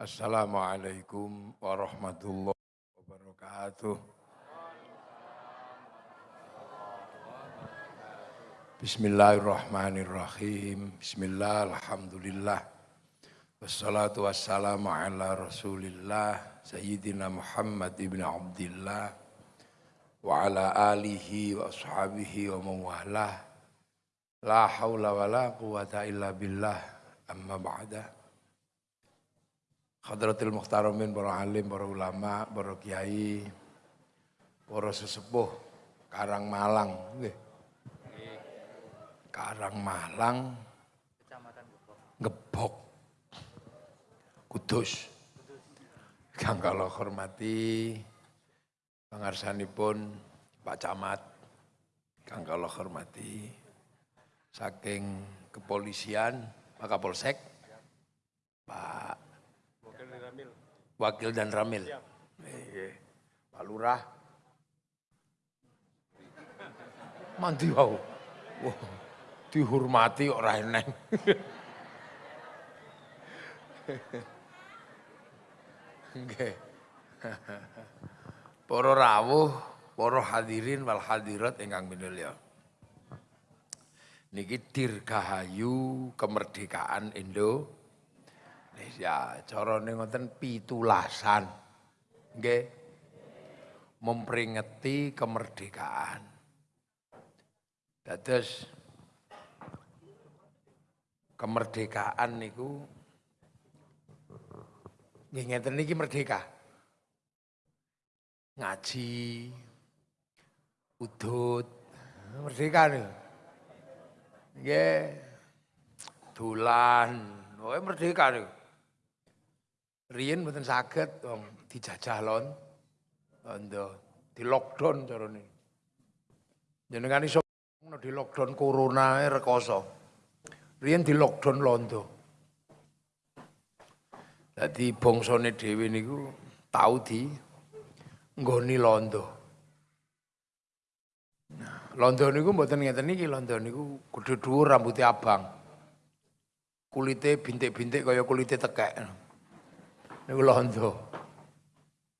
Assalamualaikum warahmatullahi wabarakatuh. Bismillahirrahmanirrahim. Bismillah, alhamdulillah. Wassalatu wassalamu ala rasulillah Sayyidina Muhammad ibn Abdillah Wa ala alihi wa ashabihi wa mawalah La hawla wa la quwata illa billah Amma ba'da Khadratil Muhtaramin, para alim, para ulama, para kiai Para sesepuh Karang Malang Karang Malang Gebok. Kudus. Kang kalau hormati pun Pak Camat, kang kalau hormati saking kepolisian Pak Kapolsek, Pak Wakil dan Ramil. Pak Lurah, mandi wow, wow dihormati orang eneng. Nggih. Para rawuh, para hadirin wal hadirat ingkang minulya. Niki dirgahayu kemerdekaan Indonesia. Carane ngoten pitulasan. Nggih. Memperingati kemerdekaan. Dados kemerdekaan niku Nggih ngeten niki merdeka. Ngaji, udut, merdeka nih. Nggih. Dolan, oh merdeka nih. Riyen mboten saged wong dijajah lon. Londo, di lockdown carane. Jenengan iso di lockdown corona rekoso. Riyen di lockdown londo. Jadi bongsone dhewe niku tau di nggoni londo. Londo niku mboten ngeten niki londo niku kudu dhuwur rambutnya abang. Kulite bintik-bintik kaya kulite tekek. Niku londo.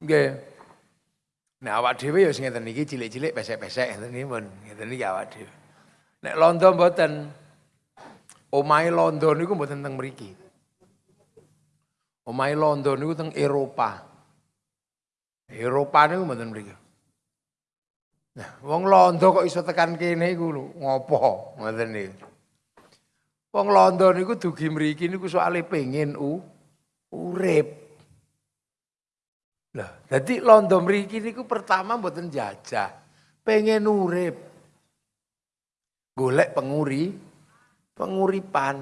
Nggih. Nek awak dhewe ya sing ngeten niki cilik-cilik pesek-pesek ngeten niki pun ngeten niki awak dhewe. Nek londo mboten omahe londo niku mboten teng mriki. Omahe Londo niku teng Eropa. Eropa niku mboten mriki. Nah, wong Londo kok iso tekan kene iku lho, ngopo ngoten niku. Wong Londo niku dugi mriki niku soalé pengen u urip. Lah, dadi Londo mriki niku pertama mboten jajah, pengen urip. Golek penguri, penguripan.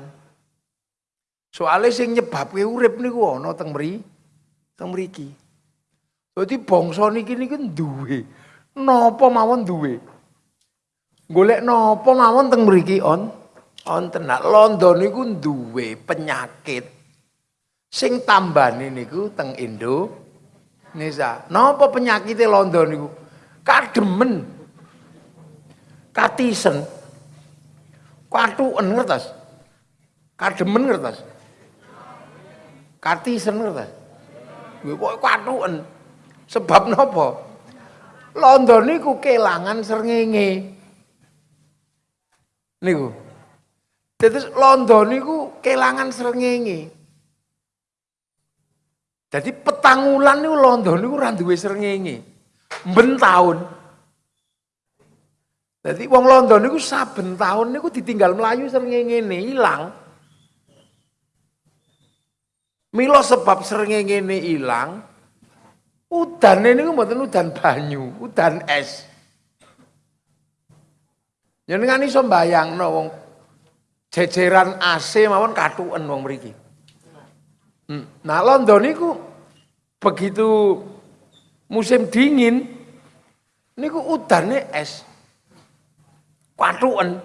Soale sing nyebabke urip niku ana teng mriki. Teng mriki. Dadi bangsa niki niku duwe napa mawon duwe. Golek napa mawon teng mriki on wonten nak londo niku duwe penyakit sing tambane niku teng Indo Nisa. Napa penyakite londo niku? Kademen. Katisen. Katuken ngertos? Kademen ngertos? Kartisen ngerti? Kuwi kok katuken. Sebab napa? Londo niku kelangan srengenge. Niku. Dadi londo niku kelangan srengenge. Jadi petangulan niku londo niku ora duwe srengenge. Ben taun. Jadi wong londo niku saben taun niku ditinggal melayu srengenge ilang. Milo sebab seringnya ngene ilang, udan ini mboten udan banyu, udan es. Jenengan iso mbayangno wong jejeran AC mawon katuken wong mriki. Nah, London niku begitu musim dingin niku udane es. Katuken.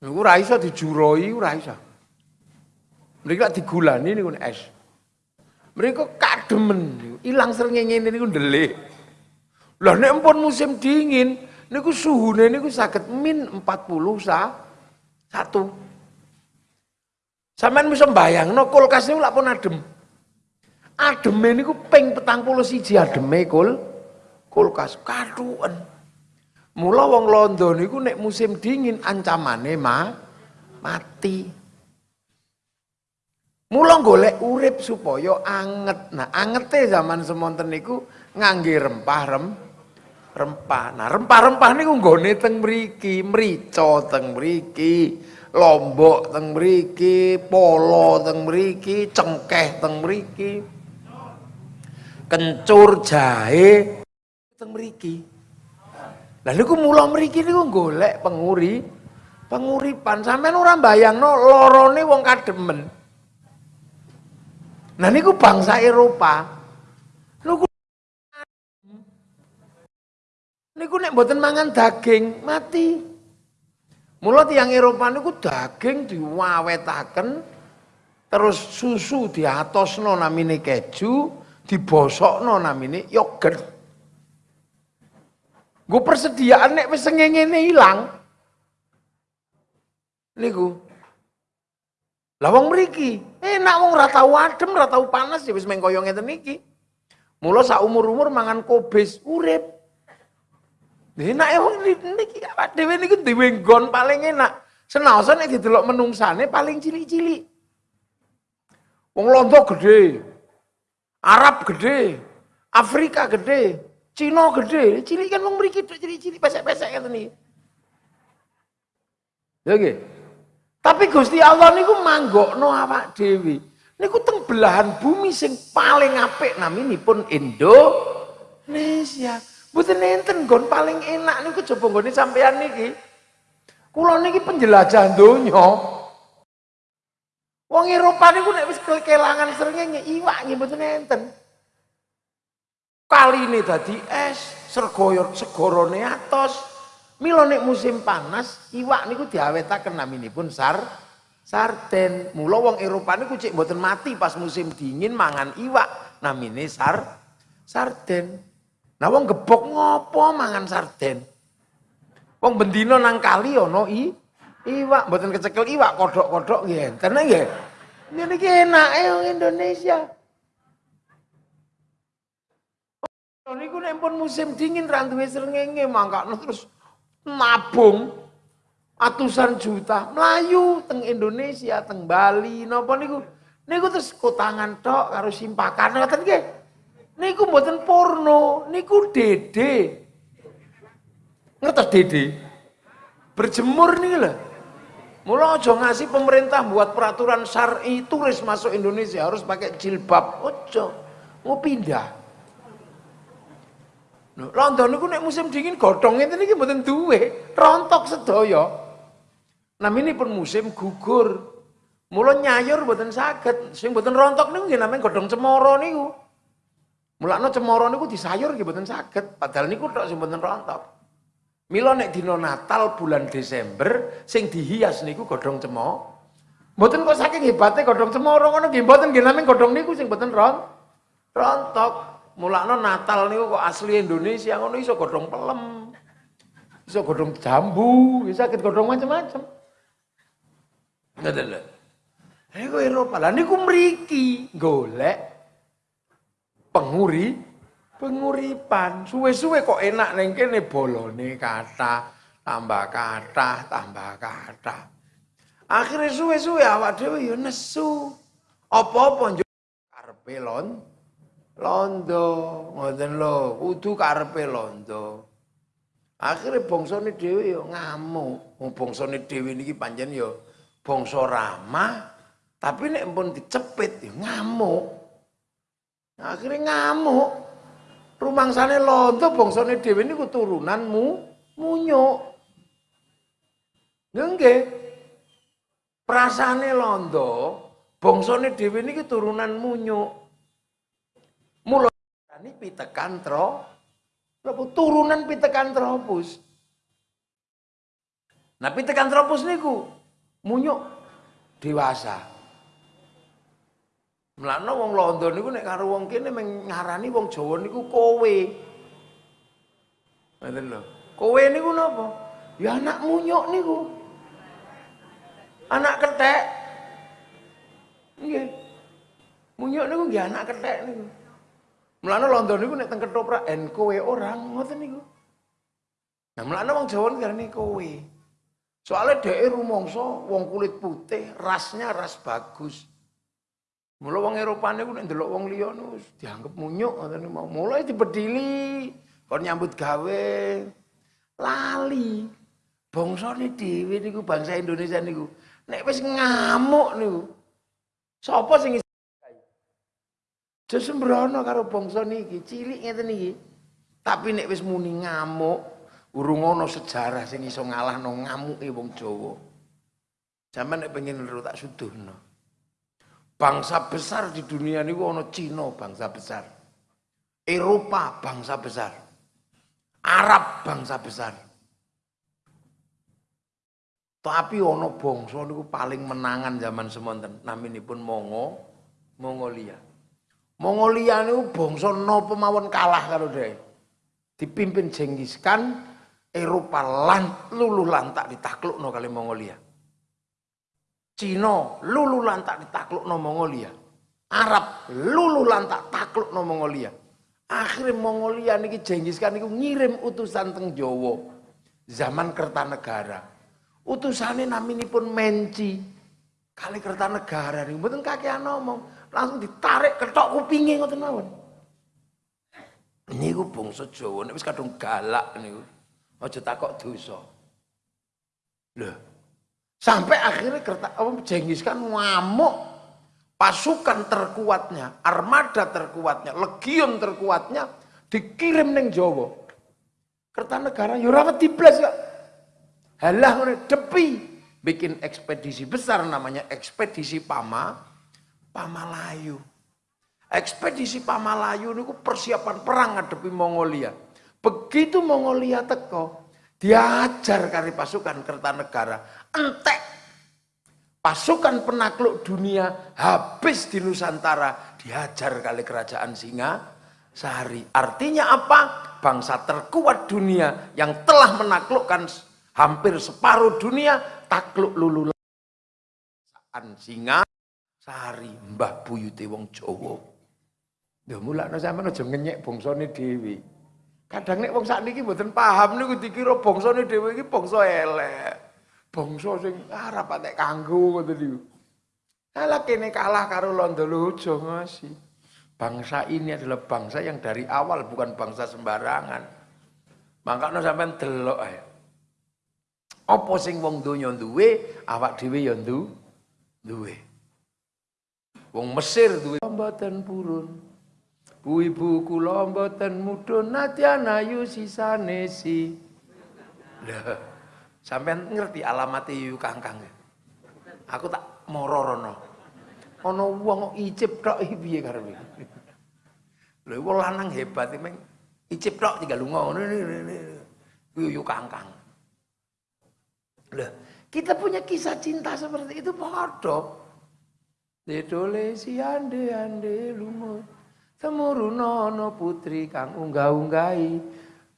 Niku ora iso dijuroi, ora iso. Mereka digulani niku es. Mereka kademen ilang srengenge niku ndelik. Lah nek pun musim dingin niku suhune niku saged min 40 sa satu. Sampeyan bisa no kulkas lak pun adem. Ademe niku ping 41 ademe kul kulkas kaduan. Mula wong Londo niku nek musim dingin ancamane ma mati. Mula golek urip supaya anget. Nah, angete zaman semonten niku ngangge rempah rem rempah. Nah, rempah-rempah niku nggone teng mriki, mrica teng mriki, lombok teng mriki, polo teng mriki, cengkeh teng mriki. Kencur jahe teng mriki. Lah niku mula mriki niku golek penguri penguripan. Sampeyan ora bayangno lorone wong kademen. Nah niku bangsa Eropa. Niku Niku nek mboten mangan daging mati. Mula tiyang Eropa niku daging diwawetaken terus susu diatosno namine keju, dibosokno namine yogurt. Gue persediaan nek wis ngene ilang. Niku. Lah wong mriki, enak wong ora tau adem, ora panas ya wis meng kaya ngeten iki. Mula sak umur-umur mangan kobis urip. Enak ya wong niki awak dhewe niku dhewe nggon paling enak. Senaosa nek didelok menungsane paling cilik-cilik. Wong Londo gede. Arab gede. Afrika gede. Cina gede. Cilik kan wong mriki cilik-cilik pesek-pesek ngeten iki. Ya. Tapi Gusti Allah niku manggokno awak dhewe. Niku teng belahan bumi sing paling apik naminipun Indonesia. Mboten enten gon paling enak niku coba nggone sampean niki. Kula niki penjelajah donya. Wong Eropa niku nek wis kelangan srengenge iwak nggih mboten enten. Kali ini dadi es, sergoyor segorone atos. Mila nek musim panas, iwak niku diawetaken naminipun sar sarden. Mula wong Eropa niku cek mboten mati pas musim dingin mangan iwak namine sar sarden. Nah wong gebok ngopo mangan sarden? Wong bendino nang kali ana i iwak mboten kecekel iwak kodok-kodok nggih enten nggih. Iki enake wong Indonesia. Niku nek pun musim dingin ra duwe srengenge mangkakno terus nabung atusan juta melayu teng Indonesia, teng Bali napa niku. Niku terus kotangan tok karo simpakan ngoten nggih. Niku mboten porno, niku dede. Ngertos dede? Berjemur nih lah. Mula aja ngasih pemerintah buat peraturan syar'i turis masuk Indonesia harus pakai jilbab. Ojo, mau pindah. London niku nek musim dingin godhong ngene iki mboten duwe, rontok sedaya. Namine pun musim gugur. Mula nyayur mboten saged, sing mboten rontok niku nggih namanya godhong cemara niku. Mulakno cemara niku disayur nggih mboten saged, padahal niku tok sing mboten rontok. Mila nek dina Natal bulan Desember sing dihias niku godhong cemara. Mboten kok saking hebate godhong cemara ngono nggih mboten nggih namung godhong niku sing mboten ron rontok. Mulakno Natal niku kok asli Indonesia ngono iso godhong pelem. Iso godhong jambu, iso sakit godhong macam-macam. Ngoten lho. Niku Eropa. Lah niku mriki golek penguri penguripan. Suwe-suwe kok enak neng kene bolone kata, tambah kata, tambah kata. Akhirnya suwe-suwe awak dhewe ya nesu. Apa-apa karepe lon londo, ngoten lho, kudu karepe londo. Akhirnya bangsane dhewe ya ngamuk. Wong bangsane dhewe niki pancen ya bangsa ramah, tapi nek pun dicepit ya ngamuk. Akhirnya ngamuk. Rumangsane londo bangsane dhewe niku turunanmu munyuk. Nggih. Prasane londo, bangsane dhewe niki turunan munyuk. Mula ini pitekan tro, turunan pitekan tropus. Nah pitekan tropus niku munyuk dewasa. Mlakno wong Londo niku nek karo wong kene ngarani wong Jawa niku kowe. Ngoten lho. Kowe niku napa? Ya anak munyuk niku. Anak ketek. Nggih. Munyuk niku nggih anak kethek niku. Mulane London niku nek teng ketoprak en kowe orang ngoten niku. Nah mulane wong Jawa ngarani kowe. Soalnya dhek rumangsa wong kulit putih, rasnya ras bagus. Mula wong Eropa niku nek ndelok wong liya niku dianggap munyuk ngoten mau. Mulai dibedili kon nyambut gawe. Lali. Bangsane dhewe niku bangsa Indonesia niku nek wis ngamuk niku. Sapa sing Sesembrono karo bangsa niki, cilik ngeten iki. Tapi nek wis muni ngamuk, urung ana sejarah sing iso ngalahno ngamuke wong Jawa. Zaman nek pengen lho tak suduhno. Bangsa besar di dunia niku ana Cina bangsa besar. Eropa bangsa besar. Arab bangsa besar. Tapi ana bangsa niku paling menangan zaman semonten naminipun Mongo, Mongolia. Mongolia niku bangsa napa mawon kalah karo dhek. Dipimpin Genghis Eropa lan luluh lantak ditaklukno kali Mongolia. Cina luluh lantak ditaklukno Mongolia. Arab luluh lantak taklukno Mongolia. Akhirnya Mongolia niki Genghis Khan niku ngirim utusan teng Jawa zaman Kertanegara. Utusane naminipun Menci kali Kertanegara niku mboten kakean ngomong langsung ditarik ketok kupinge ngoten mawon. Niku bangsa Jawa nek wis kadung galak niku. Aja takok dosa. Lho. Sampai akhirnya kerta apa Jenghis kan ngamuk pasukan terkuatnya, armada terkuatnya, legion terkuatnya dikirim neng Jawa. Kertanegara yo ora wedi blas kok. Halah ngene depi bikin ekspedisi besar namanya ekspedisi Pama Pamalayu. Ekspedisi Pamalayu niku persiapan perang ngadepi Mongolia. Begitu Mongolia teko, diajar kari pasukan Kertanegara, entek pasukan penakluk dunia habis di Nusantara dihajar kali kerajaan Singa sehari. Artinya apa? Bangsa terkuat dunia yang telah menaklukkan hampir separuh dunia takluk lulu singa Sari Mbah Buyute wong Jawa. Lho mulakno sampean aja ngenyek bangsane dhewe. Kadang nek wong sakniki mboten paham niku dikira bangsane dhewe iki bangsa elek. Bangsa sing arep patek kanggo ngoten niku. Alah kene kalah karo Londo Lojo ngasi. Bangsa ini adalah bangsa yang dari awal bukan bangsa sembarangan. Makanya sampean delok ae. Apa sing wong donya duwe, awak dhewe ya duwe. Wong Mesir duwe mboten purun. Bu ibu kula mboten mudhun nadyan ayu sisane si. Lah, sampean ngerti alamat yu kangkang. Aku tak moro rono. Ana wong icip tok iki piye karepe. Lha wong lanang hebat iki icip tok tinggal lunga ngono yu kangkang. Lah, kita punya kisah cinta seperti itu. Dedole si ande ande lumut Temurunono putri kang unggah-unggahi.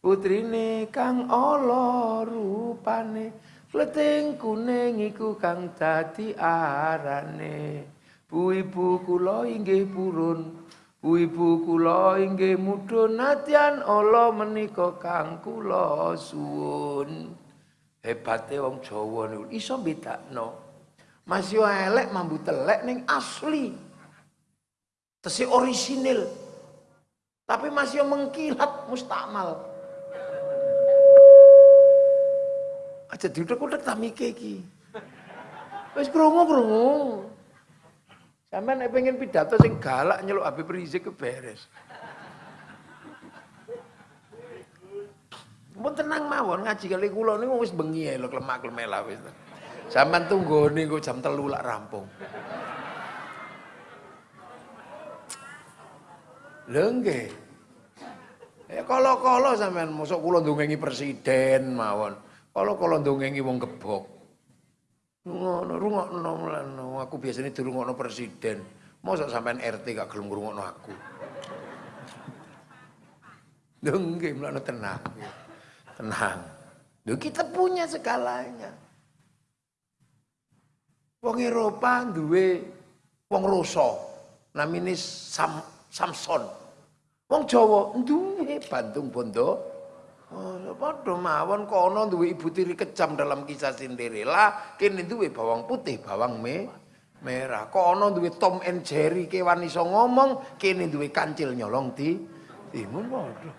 Putrine kang ala rupane. Kleting kuning iku kang dadi arane. Bu ibu kula inggih purun. Bu ibu kula inggih mudhun. Nadyan ala menika kang kula suwun. Hebate wong Jawa niku iso bedakno masih elek mambu telek neng asli. Tesi orisinil. Tapi masih mengkilat mustakmal. Aja diutek-utek tak mikir iki. Wis krungu-krungu. Nek pengen pidato sing galak nyeluk Habib Rizik beres. Mun tenang mawon ngaji kali kula niku wis bengi lho klemak-klemek lah wis. Sampean tunggu niku jam telu lak rampung. Lho. Ya kala-kala sampean mosok kula ndongengi presiden mawon. Kala-kala ndongengi wong gebok. Ngono rungokno. Aku biasanya dirungokno presiden. Mosok sampean RT gak gelem ngrungokno aku. Lho nggih mlano tenang. Tenang. Lho kita punya segalanya. Wong Eropa duwe wong Rusa. namine Sam, Samson. Wong Jawa duwe Bandung Bondo. Oh, padha mawon kono duwe ibu tiri kejam dalam kisah Cinderella, kene duwe bawang putih, bawang me, merah. Kono duwe Tom and Jerry kewan iso ngomong, kene duwe kancil nyolong di timun padha.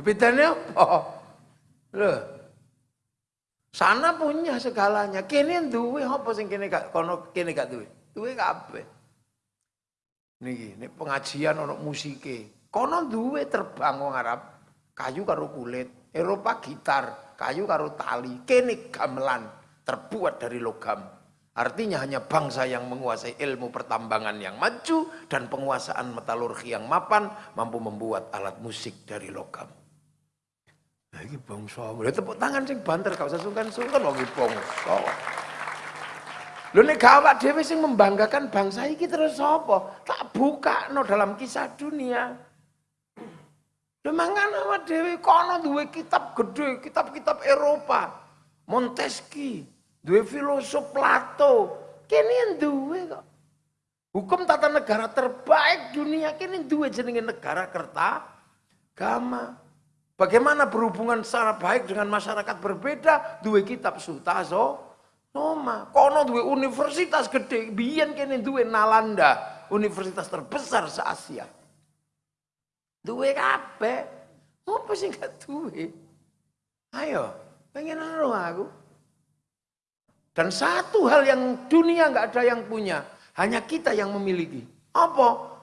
Bedane apa? Loh. Sana punya segalanya. Kene duwe apa sing kene gak kono kene gak duwe? Duwe kabeh. Niki, nek pengajian ana musike. Kono duwe terbang wong Arab, kayu karo kulit. Eropa gitar, kayu karo tali. Kene gamelan, terbuat dari logam. Artinya hanya bangsa yang menguasai ilmu pertambangan yang maju dan penguasaan metalurgi yang mapan mampu membuat alat musik dari logam. Ini bangsa. Lha tepuk tangan sing banter gak usah sungkan-sungkan wong bangsa. Lho nek gawat dhewe sing membanggakan bangsa iki terus sapa? Tak buka no dalam kisah dunia. Lho awak dhewe kono duwe kitab gede, kitab-kitab Eropa. Montesquieu, duwe filosof Plato. Kene duwe kok. Hukum tata negara terbaik dunia kini duwe jenenge negara kerta gama. Bagaimana berhubungan secara baik dengan masyarakat berbeda? Dua kitab Sutaso, Noma. Kono dua universitas gede. Biyen kene dua Nalanda. Universitas terbesar se-Asia. Dua kabeh. Apa sih gak dua? Ayo, pengen ero aku. Dan satu hal yang dunia nggak ada yang punya. Hanya kita yang memiliki. Apa?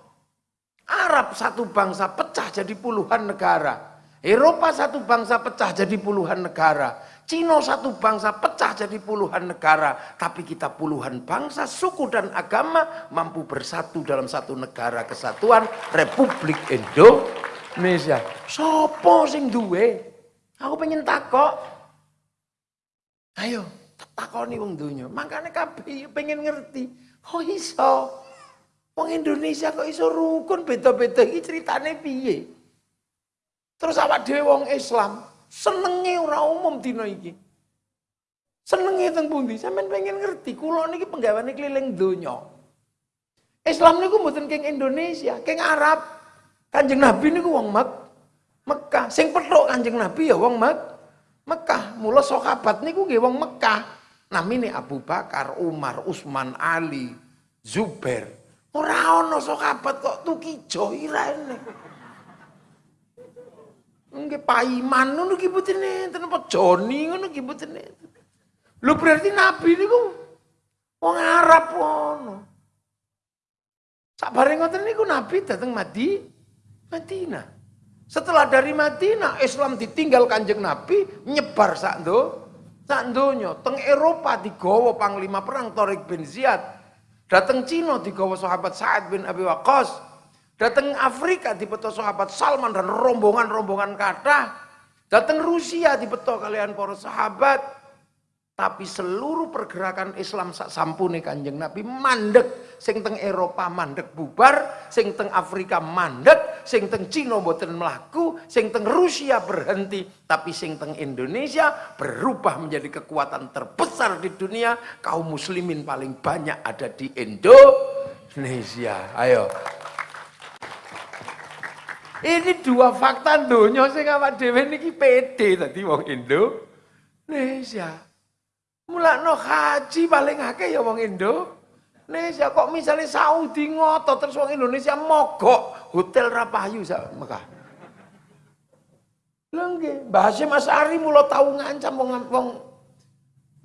Arab satu bangsa pecah jadi puluhan negara. Eropa satu bangsa pecah jadi puluhan negara. Cina satu bangsa pecah jadi puluhan negara. Tapi kita puluhan bangsa, suku dan agama mampu bersatu dalam satu negara kesatuan Republik Indonesia. Sopo sing duwe? Aku pengen takok. Ayo, takoni wong dunya. Makanya kabeh pengen ngerti. Kok iso? Wong Indonesia kok iso rukun beda-beda iki ceritane piye? Terus awak dhewe wong Islam, senenge ora umum dina iki. Senenge teng pundi? Sampeyan pengen ngerti, kula niki penggaweane keliling donya. Islam niku mboten keng Indonesia, keng Arab. Kanjeng Nabi niku wong Mek Mekah. Sing petuk Kanjeng Nabi ya wong Mek Mekah. Mula sahabat niku nggih wong Mekah. Namine Abu Bakar, Umar, Utsman, Ali, Zubair. Ora ana sahabat kok tukijo irene. Nggih paiman ngono ki mboten enten apa Joni ngono ki enten. Lho berarti nabi niku wong Arab ngono. Sabare ngoten niku nabi dateng Madi Madinah. Setelah dari Madinah Islam ditinggal Kanjeng Nabi nyebar sak ndo sak donya. Teng Eropa digawa panglima perang Tariq bin Ziyad. Dateng Cina digawa sahabat Sa'ad bin Abi Waqqas. Datang Afrika di peto sahabat Salman dan rombongan-rombongan kata. Datang Rusia di peto kalian para sahabat. Tapi seluruh pergerakan Islam sak sampune Kanjeng Nabi mandek, sing teng Eropa mandek bubar, sing teng Afrika mandek, sing teng Cina mboten melaku, sing teng Rusia berhenti, tapi sing teng Indonesia berubah menjadi kekuatan terbesar di dunia. Kaum muslimin paling banyak ada di Indonesia. Ayo, ini dua fakta donya sing awak dhewe niki pede tadi wong Indonesia. Mulakno haji paling akeh ya wong Indonesia kok misalnya Saudi ngotot terus wong Indonesia mogok hotel Rapayu sak Mekah. Lha nggih, Mbah Hasyim Asy'ari mula tau ngancam wong wong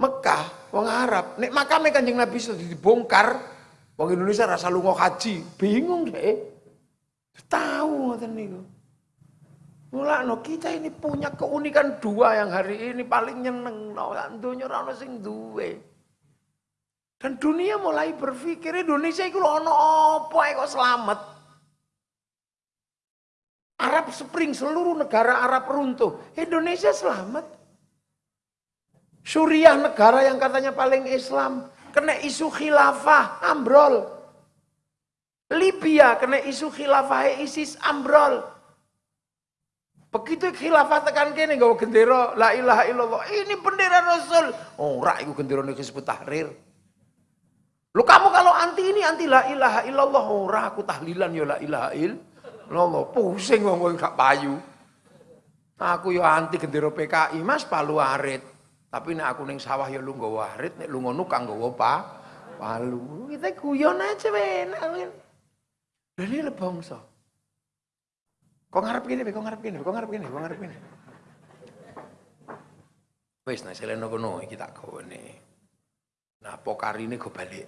Mekah, wong Arab. Nek makame Kanjeng Nabi sudah dibongkar, wong Indonesia rasa lunga haji, bingung deh. Tahu ngoten niku. no kita ini punya keunikan dua yang hari ini paling nyeneng no dunia ora sing duwe. Dan dunia mulai berpikir Indonesia itu ono apa kok selamat. Arab Spring seluruh negara Arab runtuh, Indonesia selamat. Suriah negara yang katanya paling Islam kena isu khilafah ambrol. Libya kena isu khilafah ISIS ambrol. Begitu khilafah tekan kene gawa gendera la ilaha illallah. Ini bendera Rasul. Ora oh, iku gendera disebut tahrir. Lu kamu kalau anti ini anti la ilaha illallah ora aku tahlilan ya la ilaha illallah. Pusing wong gak payu. Aku yo anti gendera PKI Mas palu arit. Tapi nek aku ning sawah ya lu nggawa arit, nek lu ngono kang nggawa pa palu. Kita guyon aja enak. Ini bangsa. Kok ngarep gini, kok ngarep gini, kok ngarep gini, kok ngarep gini. Wis nek seleno kono iki tak gawane. Nah, pokarine go balik.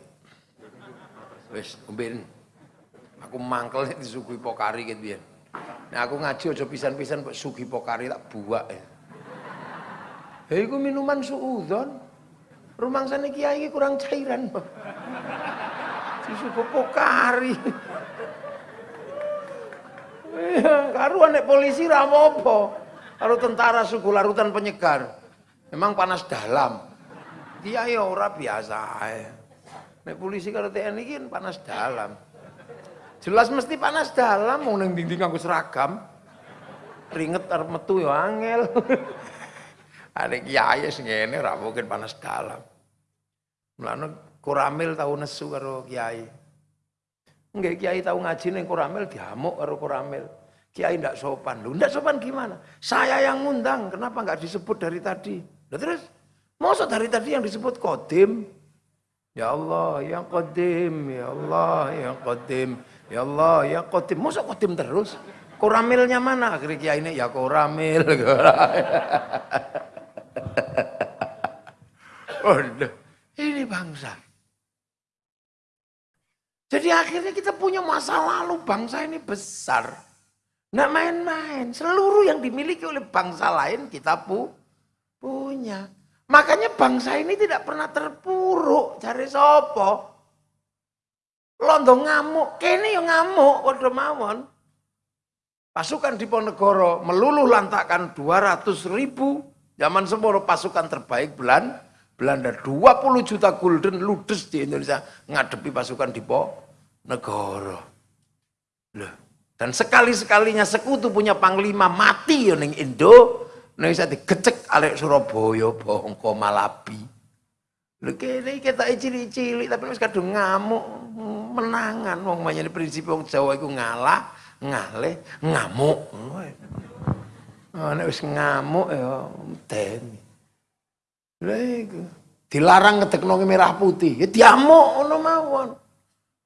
Wis umben. Aku mangkel nek disuguhi pokari ket biyen. Nek aku ngaji aja pisan-pisan kok sugi pokari tak buak ya. Hei iku minuman suudzon. Rumangsane kiai iki kurang cairan. Disuguh pokari. Karuan nek polisi ra apa Karo tentara suku larutan penyegar. Memang panas dalam. Kiai ora biasa polisi karo TNI kan panas dalam. Jelas mesti panas dalam mau neng dinding aku seragam. Ringet arep metu ya angel. Ada kiai sing ngene ora mungkin panas dalam. Mulane Koramil tahu nesu karo kiai. Enggak kiai tahu ngaji ning Koramil diamuk karo Koramil. Kiai ndak sopan. Lu ndak sopan gimana? Saya yang ngundang, kenapa nggak disebut dari tadi? Nah, terus, masa dari tadi yang disebut kodim? Ya Allah, yang Qadim, Ya Allah, yang Qadim, Ya Allah, yang Qadim. Masa Qadim terus? Koramilnya mana? Akhirnya kiai ini ya koramil. oh, ini bangsa. Jadi akhirnya kita punya masa lalu bangsa ini besar. Nggak main-main. Seluruh yang dimiliki oleh bangsa lain kita pu punya. Makanya bangsa ini tidak pernah terpuruk cari sopo. Londo ngamuk, kene yang ngamuk padha mawon. Pasukan Diponegoro meluluh lantakan 200 ribu zaman semua pasukan terbaik Belanda. Belanda 20 juta gulden ludes di Indonesia ngadepi pasukan Diponegoro. Loh, dan sekali-sekalinya sekutu punya panglima mati ya Indo, Nek bisa digecek alek Surabaya, Bongko, Malabi. Lho kene kita cilik-cilik tapi wis kadung ngamuk, menangan wong manyane prinsip wong Jawa iku ngalah, ngalih, ngamuk. Oh, nek wis ngamuk ya medeni. Dilarang ngedekno merah putih, ya diamuk ngono mawon.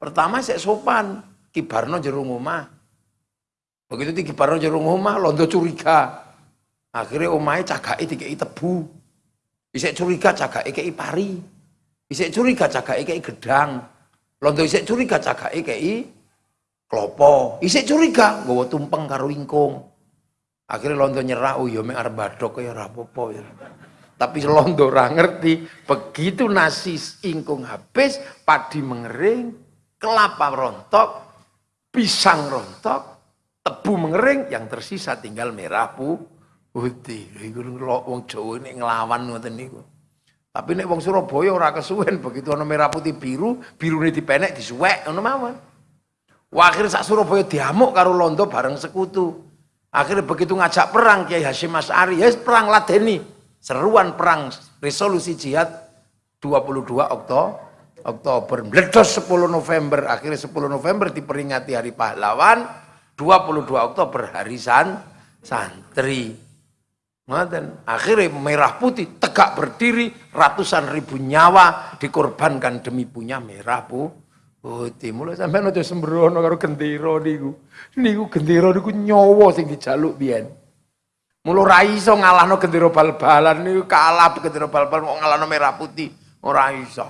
Pertama sik sopan, kibarno jero omah. Begitu dikibarno jero omah, londo curiga. Akhirnya omai cagake dikei tebu. Isik curiga cagake kei pari. Isik curiga cagake kei gedang. Londo isik curiga cagake kei klopo. Isik curiga nggawa tumpeng karo ingkung. Akhirnya londo nyerah, oh ya mek arep badok ya ora apa-apa ya. Tapi londo ora ngerti, begitu nasi ingkung habis, padi mengering, kelapa rontok, pisang rontok, tebu mengering, yang tersisa tinggal merah pu putih. Iku wong Jawa ini nglawan ngoten niku. Tapi nek wong Surabaya ora kesuwen begitu ana merah putih biru, birune dipenek disuwek ngono mawon. Wah, akhirnya sak Surabaya diamuk karo Londo bareng sekutu. Akhirnya begitu ngajak perang Kiai Hasyim Asy'ari, ya perang ladeni. Seruan perang resolusi jihad 22 Oktober Oktober meledos 10 November akhirnya 10 November diperingati hari pahlawan 22 Oktober hari san santri Ngoten. Akhirnya merah putih tegak berdiri ratusan ribu nyawa dikorbankan demi punya merah bu. Putih mulai sampai aja sembrono karo gendera niku. Niku gendera niku nyawa sing dijaluk biyen. Mula ora iso ngalahno gendera bal-balan niku kalah gendera bal-balan kok ngalahno merah putih. Ora iso.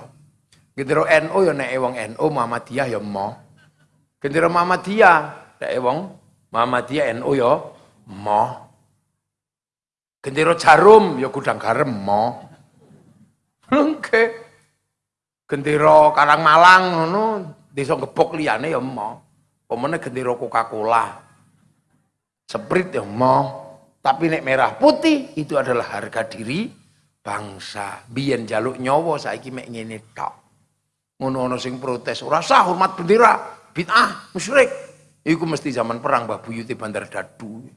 Gendera NU ya nek wong NU Muhammadiyah ya mo. Gendera Muhammadiyah nek wong Muhammadiyah NU ya mo. Gendera jarum ya gudang garam mo. Oke. Gendera Karang Malang ngono, desa gebok liyane ya mo. Pemene gendera Coca-Cola. Sprite ya mo. Tapi nek merah putih itu adalah harga diri bangsa. Biyen jaluk nyawa saiki mek ngene tok. Ngono ana sing protes, ora sah hormat bendera, bid'ah, musyrik. Iku mesti zaman perang Mbah Buyuti Bandar Dadu.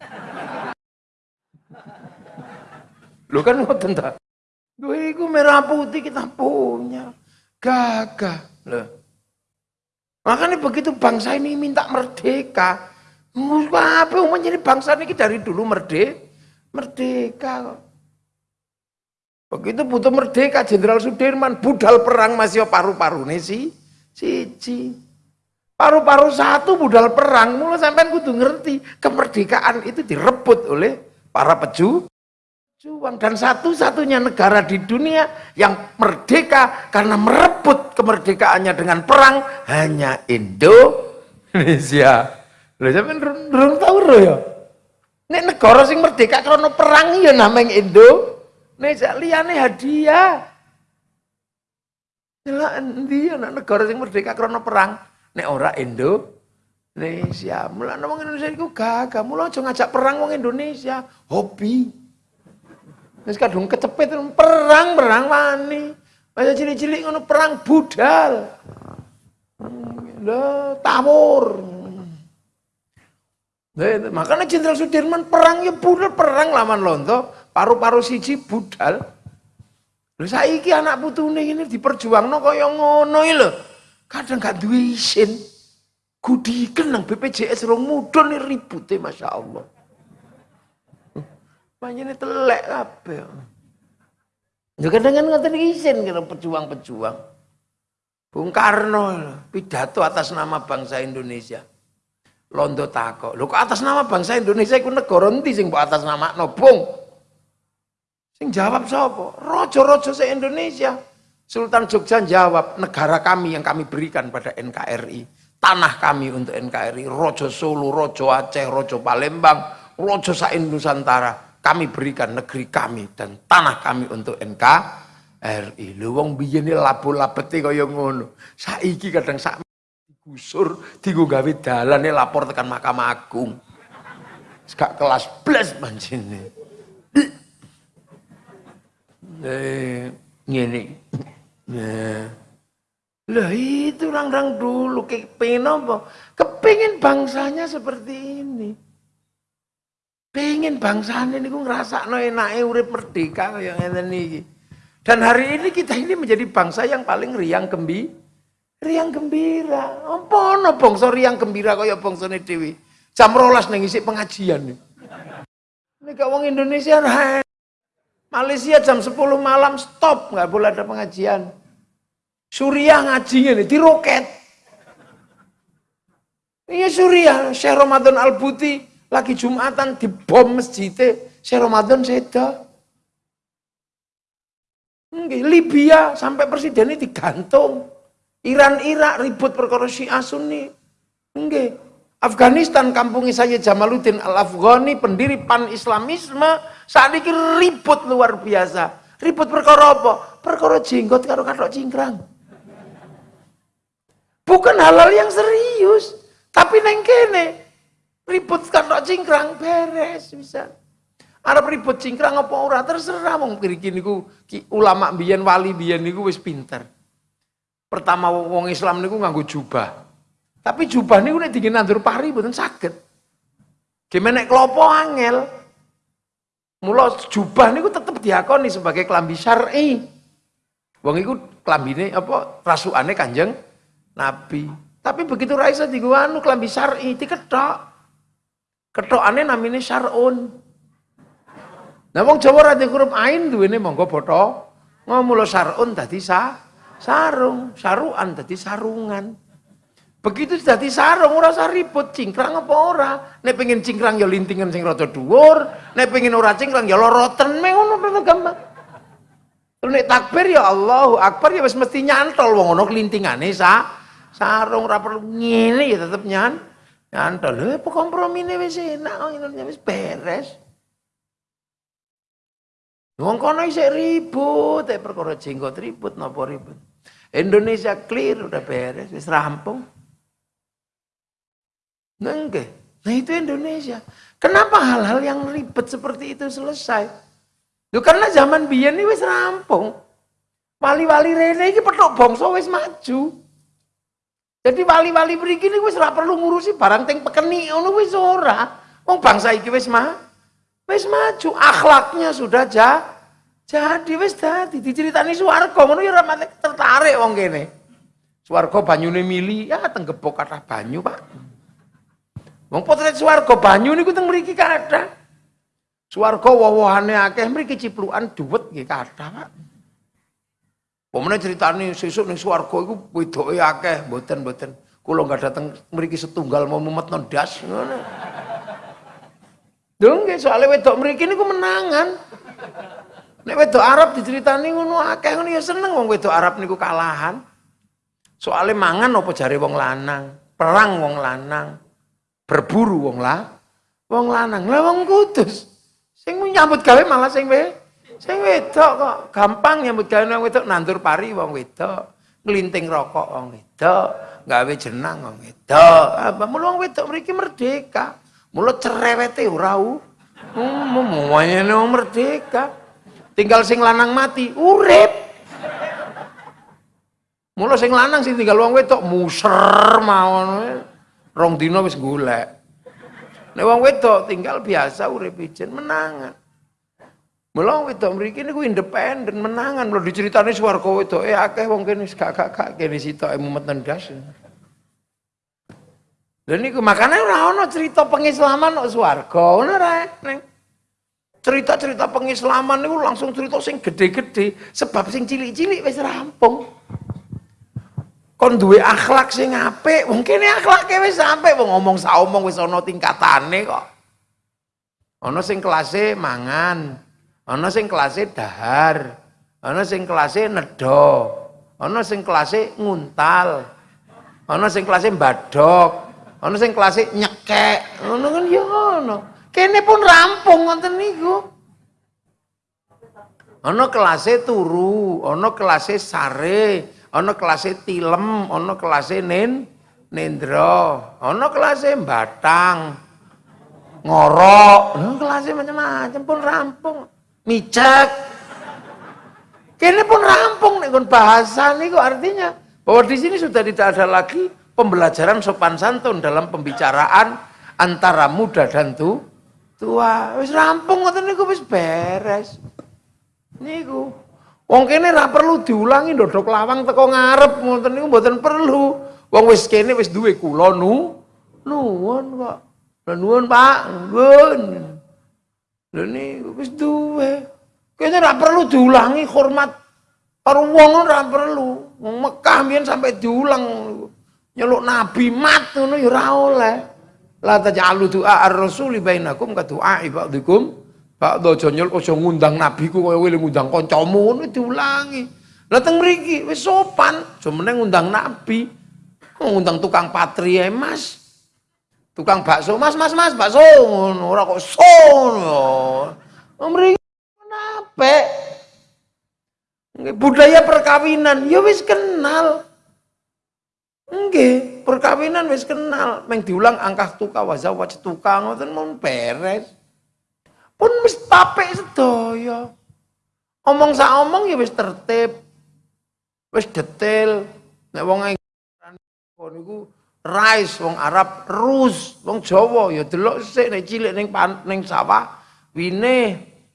Lu kan ngoten ta? Duh iku merah putih kita punya. Gagah. Loh. Makanya begitu bangsa ini minta merdeka. Apa umumnya ini bangsa ini dari dulu merdeka. Merdeka Begitu butuh merdeka Jenderal Sudirman budal perang masih paru-paru nih si siji. Paru-paru satu budal perang, mulai sampai kudu ngerti kemerdekaan itu direbut oleh para peju juang dan satu-satunya negara di dunia yang merdeka karena merebut kemerdekaannya dengan perang hanya Indonesia. Lho sampean durung tahu lho ya. Nek negara sing merdeka karena perang ya namanya Indonesia liyane hadiah. Lah endi anak negara sing merdeka karena perang? Nek ora Indonesia. Mulane wong Indonesia iku gagah, mula aja ngajak perang wong Indonesia, hobi. Wis kadung kecepet perang, perang wani. Masa cilik-cilik ngono perang budal. Lah tawur. Makanya Jenderal Sudirman perang ya budal perang lawan Londo, paru-paru siji budal. Lho saiki anak putune ini diperjuangno kaya ngono lho. Kadang gak duwe isin. Gudiken nang BPJS rong Masya Allah. Panjene telek kabeh. Ya kadang kan ngoten isin kira pejuang-pejuang. Bung Karno pidato atas nama bangsa Indonesia. Londo tako. Lho kok atas nama bangsa Indonesia iku negara endi sing mbok atas nama no, Bung? Sing jawab sapa? Rojo-rojo se Indonesia. Sultan Jogja jawab, negara kami yang kami berikan pada NKRI. Tanah kami untuk NKRI. Rojo Solo, Rojo Aceh, Rojo Palembang, Rojo Sain Nusantara. Kami berikan negeri kami dan tanah kami untuk NKRI. Lu wong biyen labu-labete kaya ngono. Saiki kadang sak digusur, dienggo gawe dalane lapor tekan Mahkamah Agung. Gak kelas blas banjine. eh, ngene. Nah. Lah itu orang-orang dulu kepengen apa? Kepingin bangsanya seperti ini. Pengen bangsanya ini ngerasa no enaknya urip merdeka yang ini. Dan hari ini kita ini menjadi bangsa yang paling riang gembi, riang gembira. Apa no bangsa riang gembira kaya bangsa ini dewi. Jam rolas nengisi pengajian nih. Ini kau Indonesia Malaysia jam 10 malam stop, nggak boleh ada pengajian. Suriah ngajinya nih, di roket. Iya Suriah, Syekh Ramadan Al-Buti lagi Jumatan di bom masjidnya, Syekh Ramadan seda. Libya sampai presiden ini digantung. Iran Irak ribut perkara Syiah Sunni. Enggak. Afghanistan kampungnya saya Jamaluddin Al-Afghani pendiri pan-islamisme saat ini ribut luar biasa ribut perkara apa? perkara jenggot karo katok cingkrang bukan halal yang serius tapi neng kene ribut katok cingkrang beres bisa Arab ribut cingkrang apa ora terserah wong mriki niku ulama biyen wali biyen niku wis pinter. Pertama wong Islam niku nganggo jubah. Tapi jubah ini udah dingin nandur pari bukan sakit. Gimana kelopo angel. Mula jubah niku tetep diakoni sebagai kelambi syar'i. Wong iku klambine apa rasukane Kanjeng Nabi. Tapi begitu raisa digo anu klambi syar'i diketok. Ketokane namine syar'un. Nah wong Jawa ra huruf ain duwene monggo boto. Ngomulo syar'un dadi sa sarung, saruan dadi sarungan. Begitu dadi sarung ora usah ribut cingkrang apa ora. Nek pengen cingkrang ya lintingan sing rada dhuwur, nek pengen ora cingkrang ya loroten me ngono gampang. Terus nek takbir ya Allahu Akbar ya wis mesti nyantol wong ngono lintingane sa sarung ora perlu ngene ya tetep nyan nyantol. Apa kompromine wis enak ngene wis beres. Wong kono isih ribut, eh perkara jenggot ribut napa ribut. Indonesia clear udah beres, wis rampung. Nah, enggak. Nah itu Indonesia. Kenapa hal-hal yang ribet seperti itu selesai? Loh, karena zaman biyen ini wis rampung. Wali-wali rene ini petuk bangsa wis maju. Jadi wali-wali mriki ini wis ora perlu ngurusi barang teng pekeni ngono wis ora. Wong bangsa iki wis mah wis maju, akhlaknya sudah ja, jadi wis dadi diceritani swarga ngono ya ora tertarik wong kene. Swarga banyune mili, ya teng gebok kathah banyu, Pak. Wong potret swarga banyu niku teng mriki kathah. Swarga wowohane akeh mriki ciplukan duwet nggih kathah, Pak. Pemene ceritane sesuk ning swarga iku wedoke akeh, mboten-mboten. Kula enggak dateng mriki setunggal mau mumet nondas ngono. Lho nggih soalé wedok mriki niku menangan. Nek wedok Arab diceritani ngono akeh ngono ya seneng wong wedok Arab niku kalahan. Soalnya mangan apa jare wong lanang, perang wong lanang, berburu wong lah, wong lanang. Lah wong kudus. Sing nyambut gawe malah sing we sing wedok kok. Gampang nyambut gawe wong wedok nandur pari wong wedok, nglinting rokok wong wedok, gawe jenang wong wedok. Apa mulu wong wedok mriki merdeka. Mulu cerewete ora u. Semuanya wong merdeka. Tinggal sing lanang mati, urip. Mula sing lanang sing tinggal wong wedok muser mawon. Rong dina wis golek. Nek wong wedok tinggal biasa urip ijen menangan. Mula wong wedok mriki niku independen menangan. Lho diceritani swarga wedoke akeh wong kene gak gak gak kene sitoke mumet nendas. Lha niku makane ora ana cerita pengislaman kok swarga, ngono ning cerita-cerita pengislaman niku langsung cerita sing gede-gede. Sebab sing cilik-cilik wis rampung. Kon duwe akhlak sing apik wong kene akhlake wis sampe wong ngomong saomong wis ana tingkatane kok. Ana sing kelase mangan ana sing kelase dahar ana sing kelase nedo ana sing kelase nguntal ana sing kelase badok ana sing kelase nyekek. Ngono kan ya ngono Kene pun rampung ngoten niku. Ana kelase turu, ana kelase sare, ana kelase tilem, ana kelase nen nendra, ana kelase batang. Ngorok, ana kelase macam-macam pun rampung. Micek. Kene pun rampung nek bahasa niku artinya bahwa di sini sudah tidak ada lagi pembelajaran sopan santun dalam pembicaraan antara muda dan tua tua wis rampung ngoten niku wis beres. Niku wong kene ra perlu diulangi ndodok lawang teko ngarep ngoten niku mboten perlu. Wong wis kene wis duwe kula nu nuwun kok. Nuwun Pak nuwun. Lho niku wis duwe. Kene ra perlu diulangi hormat karo wong ora perlu. Wong Mekah mbiyen sampai diulang nyeluk nabi mat ngono ya ora oleh La taj'alu du'a ar-rasuli bainakum ka du'a ba'dikum ba'da aja nyel aja ngundang nabi ku kaya wile ngundang kancamu ngono diulangi. Lah teng mriki wis sopan, aja ngundang nabi. Ngundang tukang patri ae, Mas. Tukang bakso, Mas, Mas, Mas, bakso ngono ora kok sono. Mriki kenapa? Budaya perkawinan ya wis kenal. Nggih, perkawinan wis kenal, meng diulang angkah tuka wazawaj tuka ngoten mun beres. Pun wis tapik sedaya. Omong sak omong ya wis tertib. Wis detail. Nek wong niku rais wong Arab rus, wong Jawa ya delok sik nek cilik ning ning sawah wine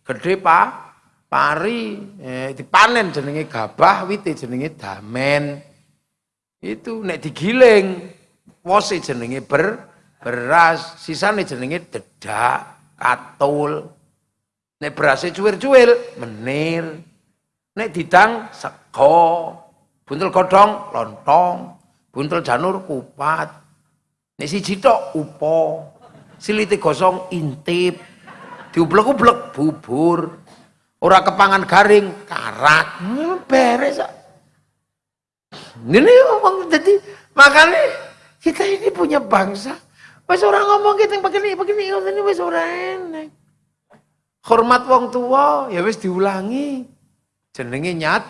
gede pa pari eh, dipanen jenenge gabah wite jenenge damen itu nek digiling wose jenenge ber beras sisane jenenge dedak katul. Nek berase cuwir-cuwir menir. Nek didang sego. Buntel godhong lontong. Buntel janur kupat. Nek siji tok upo. Silite gosong intip. Diublek-ublek bubur. Ora kepangan garing karak. Hmm, beres ini ngomong jadi makanya kita ini punya bangsa. Pas orang ngomong kita begini begini ini wis ora enak. Hormat wong tua ya wis diulangi. Jenenge nyat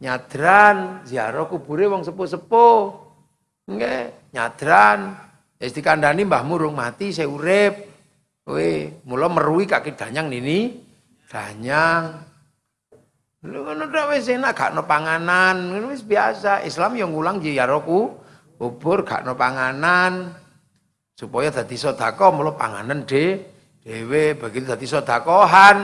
nyadran ziarah kubure wong sepuh-sepuh. Nggih, nyadran. Wis dikandani Mbah Murung mati saya urip. Kowe mula merui kaki danyang nini danyang. Lu ngono tok wis enak gak no panganan, ngono wis biasa. Islam yang ngulang ziarahku kubur gak no panganan supaya dadi sedekah mulo panganan de dhewe begitu dadi sedekahan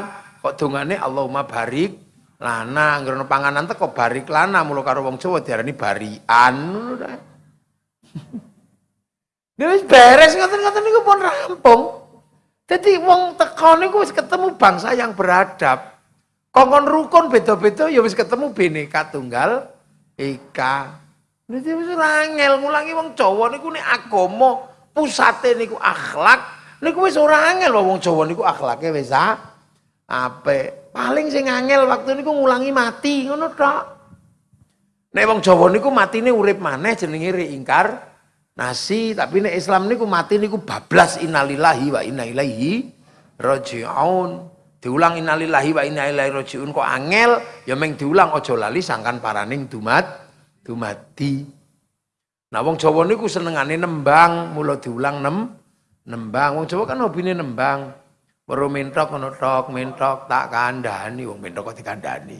kok dongane Allahumma barik Lana anggere panganan teko barik lana mulo karo wong Jawa diarani barian ngono ta. Wis beres ngoten-ngoten niku pun rampung. Jadi wong teko niku wis ketemu bangsa yang beradab. Kongkon rukun beda-beda ya wis ketemu bineka tunggal ika. Dadi wis angel ngulangi wong Jawa niku nek agama pusate niku akhlak niku wis ora angel wong Jawa niku akhlake wis apik. Paling sing angel waktu niku ngulangi mati ngono tok. Nek wong Jawa niku matine urip maneh jenenge reingkar nasi tapi nek Islam niku mati niku bablas innalillahi wa inna ilaihi rajiun diulang innalillahi wa inna ilaihi rajiun. Kok angel? Ya meng diulang aja lali sangkan paraning dumat dumati nah wong Jawa niku senengane nembang mula diulang nem nembang. Wong Jawa kan hobine nembang. Weru mentok ngono tok mentok tak kandhani. Wong mentok kok dikandhani?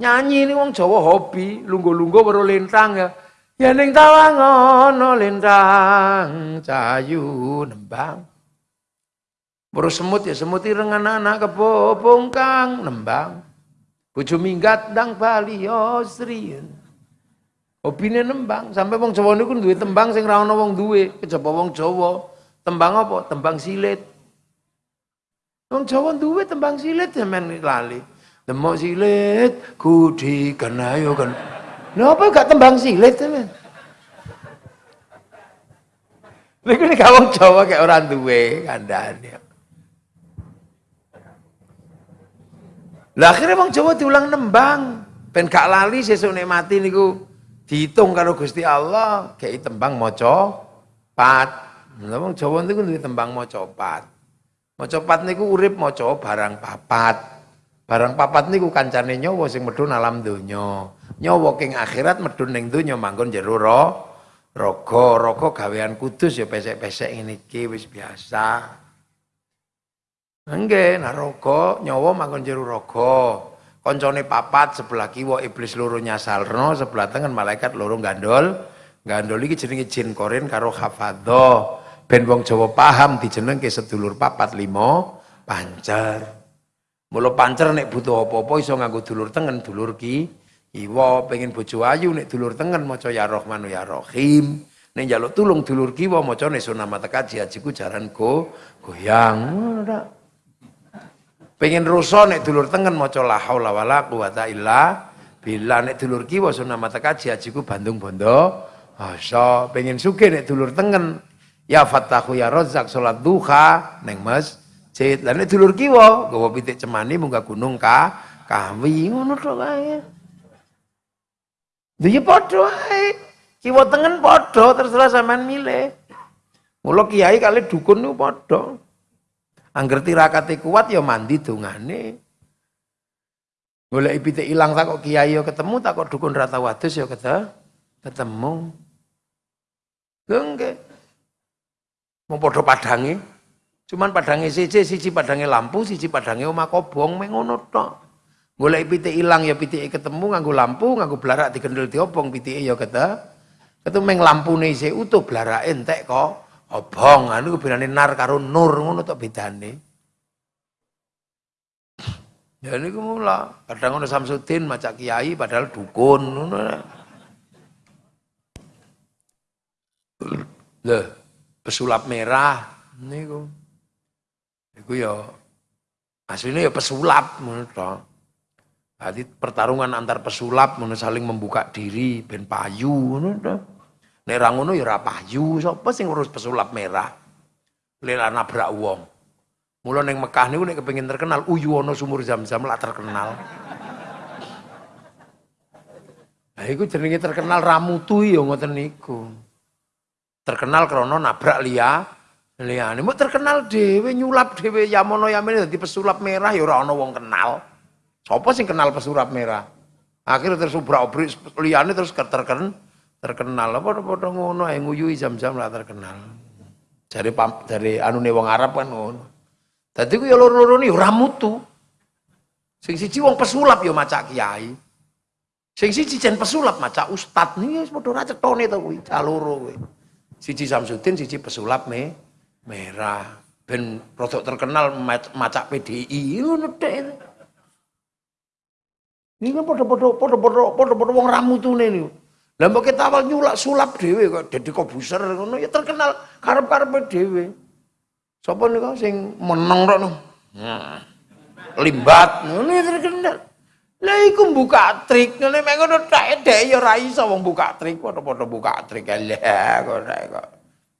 Nyanyi ini wong Jawa hobi. Lungguh-lungguh weru lintang ya. Ya ning tawangono lintang cayu nembang. Baru semut ya semut irengan anak kebobong kang nembang. Bojo minggat dang bali osrien. Opine nembang sampai wong Jawa niku duwe tembang sing ra ono wong duwe, kejaba wong Jawa. Tembang apa? Tembang silit. Wong Jawa duwe tembang silit men lali. Demok silit kudi kan ayo kan. Napa gak tembang silit teman? Niku nek wong Jawa kayak orang duwe kandhane. Lah akhirnya wong Jawa diulang nembang. Ben gak lali sesuk nek mati niku dihitung karo Gusti Allah kayak tembang maca pat. Lah wong Jawa niku duwe tembang maca pat. Maca pat niku urip maca barang papat. Barang papat niku kancane nyawa sing medhun alam donya nyawa king akhirat medun ning donya manggon jero ro raga raga gawean kudus ya pesek-pesek ngene iki wis biasa Nggih, nah raga nyawa manggon jero raga. Kancane papat sebelah kiwa iblis loro nyasalno, sebelah tengen malaikat loro gandol. Gandol iki jenenge jin korin karo hafadho. Ben wong Jawa paham dijenengke sedulur papat limo pancer. Mula pancer nek butuh apa-apa iso nganggo dulur tengen, dulur ki Iwa pengen bojo ayu nek dulur tengen maca ya Rahman ya Rahim. Nek njaluk tulung dulur kiwa maca nek sunama tekaji ajiku jaran go goyang. Pengen rusa nek dulur tengen maca la haula wala quwata illa billah nek dulur kiwa sunama tekaji ajiku Bandung Bondo. Asa pengen sugih nek dulur tengen ya Fattahu ya Razzaq salat duha ning masjid. Lah nek dulur kiwa gawa pitik cemani munggah gunung ka kawi ngono tok kae. Lha ya padha ae. Kiwa tengen padha terserah sampean milih. Mula kiai kali dukun niku padha. Angger tirakate kuat ya mandi dongane. Golek pitik ilang tak kok kiai ya ketemu tak kok dukun rata wadus ya ketemu. Gengge. Mau padha padange. Cuman padange siji siji padange lampu, siji padange omah kobong mengono tok. Golek pitik ilang ya pitike ketemu nganggo lampu, nganggo blarak digendel diobong pitike ya kata. Ketemu meng lampune isih utuh blarake entek kok obong. Anu bedane nar karo nur ngono tok bedane. Ya niku mula, kadang ono Samsudin macak kiai padahal dukun ngono. Lho, pesulap merah niku. Iku ya aslinya ya pesulap ngono tok. Jadi pertarungan antar pesulap mana saling membuka diri ben payu ngono to. Nek ngono ya ora sapa sing ngurus pesulap merah? Lela nabrak wong. Mula ning Mekah niku nek kepengin terkenal uyu ana sumur Zam-Zam lah terkenal. Nah iku jenenge terkenal ramutu ya ngoten niku. Terkenal krana nabrak liya liyane. Mau terkenal dhewe nyulap dhewe yamono yamene dadi pesulap merah ya ora ana wong kenal. Sopo sing kenal pesurap merah? Akhirnya terus ubrak-ubrik liyane terus terken terkenal. Apa padha ngono ae nguyui jam-jam lah terkenal. Dari dari anu wong Arab kan ngono. Dadi ku ya loro-loro ni ora mutu. Sing siji wong pesulap ya maca kiai. Sing siji jen pesulap maca ustad nih wis padha ra cetone to kuwi, caloro kuwi. Siji Samsudin, siji pesulap me merah. Ben rodok terkenal maca PDI ngono tek. Ini kan podo-podo podo-podo podo-podo wong niku. Lah mbok kita awal nyulak sulap dhewe kok Deddy Kobuser ngono ya terkenal karep-karepe dhewe. Sapa niku sing meneng tok Nah. Limbat ngono ya terkenal. Lah iku buka trik ngene mek ngono tek dek ya ora iso wong buka trik padha-padha buka trik lah kok kok.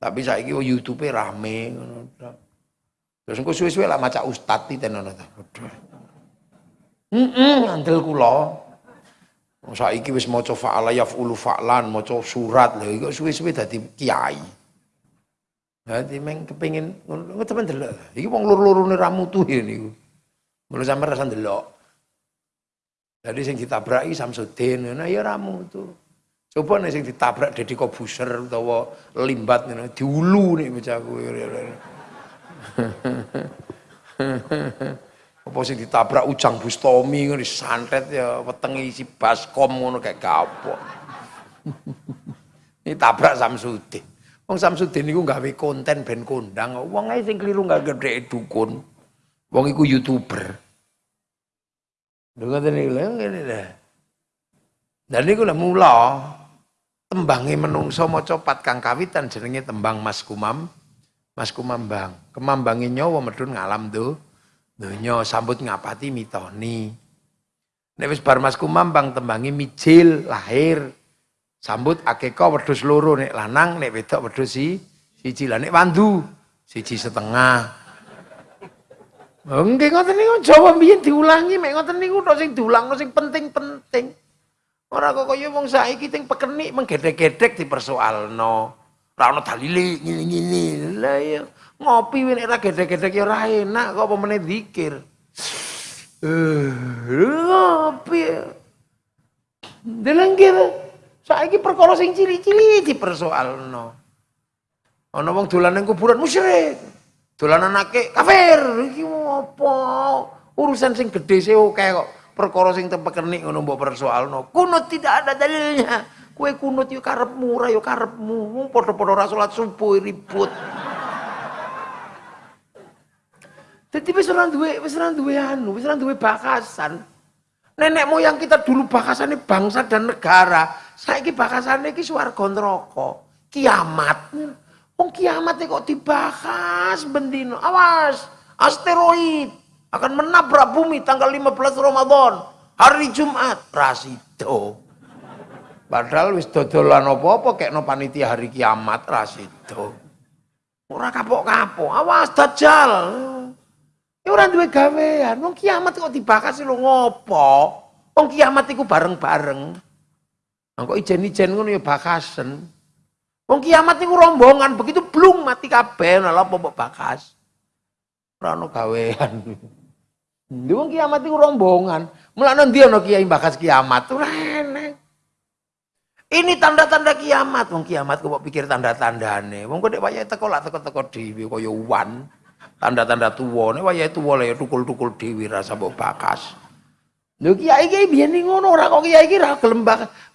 Tapi saiki YouTube rame ngono Terus engko suwe-suwe lah maca ustaz tenono ta. Heeh, ngandel kula. Saiki wis maca fa'ala yaf'ulu fa'lan, maca surat lho iku suwe-suwe dadi kiai. Dadi meng kepengin ngono temen delok. Iki wong loro-lorone ra mutu niku. Mula sampe rasa ndelok. Jadi sing ditabraki Samsudin, nah ya ra mutu. Coba nih sing ditabrak Deddy Kobuser utawa limbat ngono diulu nih bocahku. Apa sih ditabrak Ujang Bustomi ngono disantet ya wetenge isi baskom ngono kayak kapok. Ini tabrak Samsudin. Wong Samsudin niku gawe konten ben kondang. Wong ae sing keliru gak gede dukun. Wong iku YouTuber. Lho ngoten niku lho ngene dah. Dan niku lah mula tembange menungso maca pat kang kawitan jenenge tembang Mas Kumam. Mas Kumambang, kemambange nyawa medun ngalam tuh. Donya sambut ngapati mitoni. Nek wis bar tembangi mijil lahir. Sambut akeka wedhus loro nek lanang nek wedok wedhus si siji lah nek wandu siji setengah. Nggih ngoten niku Jawa biyen diulangi mek ngoten niku tok sing diulangno sing penting-penting. Ora kok kaya wong saiki sing pekenik menggedek-gedek dipersoalno. Ora ono dalile ngene-ngene. Lah ya Ngopi nek ora gedek-gedek ya ora enak kok apa meneh zikir. Eh, ngopi. Kene. Saiki perkara sing cili-cili dipersoalno. Ana wong dolan ning kuburan musyrik. Dolanan akeh kafir. Iki apa? Urusan sing gedhe sih oke kok. Perkara sing tepekenik ngono mbok persoalno. Kunut tidak ada dalilnya. Kue kunut yo karepmu, ora yo karepmu. Padha-padha ora subuh ribut. Jadi wis ora duwe wis ora duwe anu, wis ora duwe bakasan. Nenek moyang kita dulu bakasannya bangsa dan negara. Saiki bakasannya iki swarga neraka. Kiamat. Wong kiamat kok dibahas bendino. Awas, asteroid akan menabrak bumi tanggal 15 Ramadan. Hari Jumat, rasido. Padahal wis dodolan apa-apa kayak no panitia hari kiamat rasido. Ora kapok-kapok. Awas dajjal. Ya ora duwe gawean. Wong kiamat kok dibakas lho ngopo? Wong kiamat iku bareng-bareng. Nah, kok ijen-ijen ngono ya bakasen. Wong kiamat niku rombongan, begitu blung mati kabeh lha apa mbok bakas. Ora ono gawean. Wong kiamat iku rombongan. Mulane ndi ono kiai bakas kiamat ora enek. Ini tanda-tanda kiamat. Wong kiamat kok pikir tanda-tandane. Wong kok nek wayahe teko lak teko-teko dhewe kaya uwan tanda-tanda tuwa. Nek wayahe tuwa le tukul-tukul dhewe rasa mbok bakas. Lho kiai kiai biyen ngono ora kok kiai iki ra gelem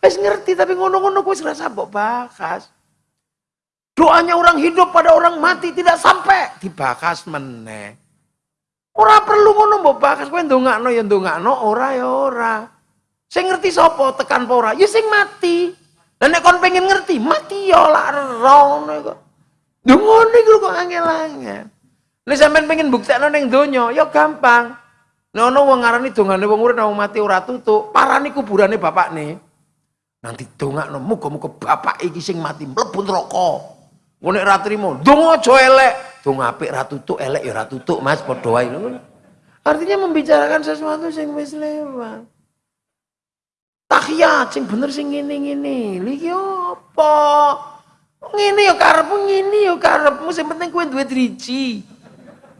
ngerti tapi ngono-ngono wis rasa mbok bakas. Doanya orang hidup pada orang mati tidak sampai dibakas meneh. Ora perlu ngono mbok bakas kowe ndongakno ya ndongakno ora ya ora. Sing ngerti sapa tekan apa ora? Ya sing mati. Dan nek kon pengen ngerti mati ya lak ero ngono kok ngono iku kok angel-angel. Nek sampean pengen buktekno ning donya, ya gampang. Nek ana wong ngarani dongane wong urip wong mati ora tutuk, parani kuburane bapakne. Nanti dongakno muga-muga bapak iki sing mati mlebu neraka. Ngono nek ra trimo, donga aja elek. Donga apik elek ya ra tutuk, Mas, padha wae Artinya membicarakan sesuatu sing wis lewat. Tahiyat sing bener sing ngene-ngene. Lha apa? Ngene ya karepmu, ngene ya karepmu, sing penting kowe duwe driji.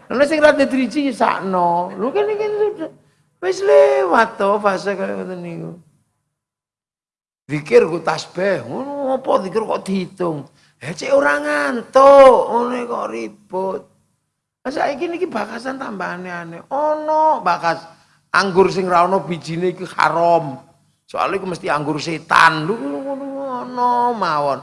Lalu sing rada driji sakno. Lu kan iki sudah wis lewat to fase kaya ngoten niku. Zikir ku tasbih, ngono apa zikir kok dihitung. Eh cek ora ngantuk, ngono kok ribut. Saiki niki bakasan tambahane aneh. Ono bakas anggur sing ra ono bijine iki haram. Soalnya iku mesti anggur setan. Lu ngono mawon.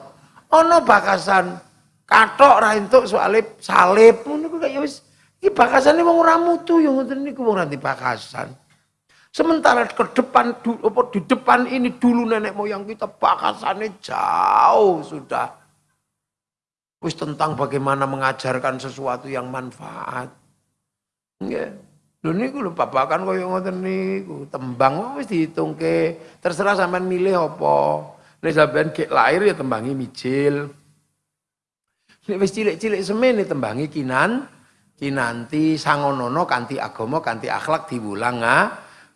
Ono bakasan katok ra entuk soalnya salib ngono kok ya wis Iki bakasane wong ora mutu yo ngoten niku wong ora bakasan. Sementara ke depan di depan ini dulu nenek moyang kita bakasannya jauh sudah. Wis tentang bagaimana mengajarkan sesuatu yang manfaat. Nggih. Lho niku lho babakan kaya ngoten niku, tembang wis dihitungke. Terserah sampean milih apa. Nek sampean gek lahir ya tembangi mijil. Nek wis cilik-cilik semene tembangi kinan, kinanti sangonono kanthi agama kanthi akhlak diwulang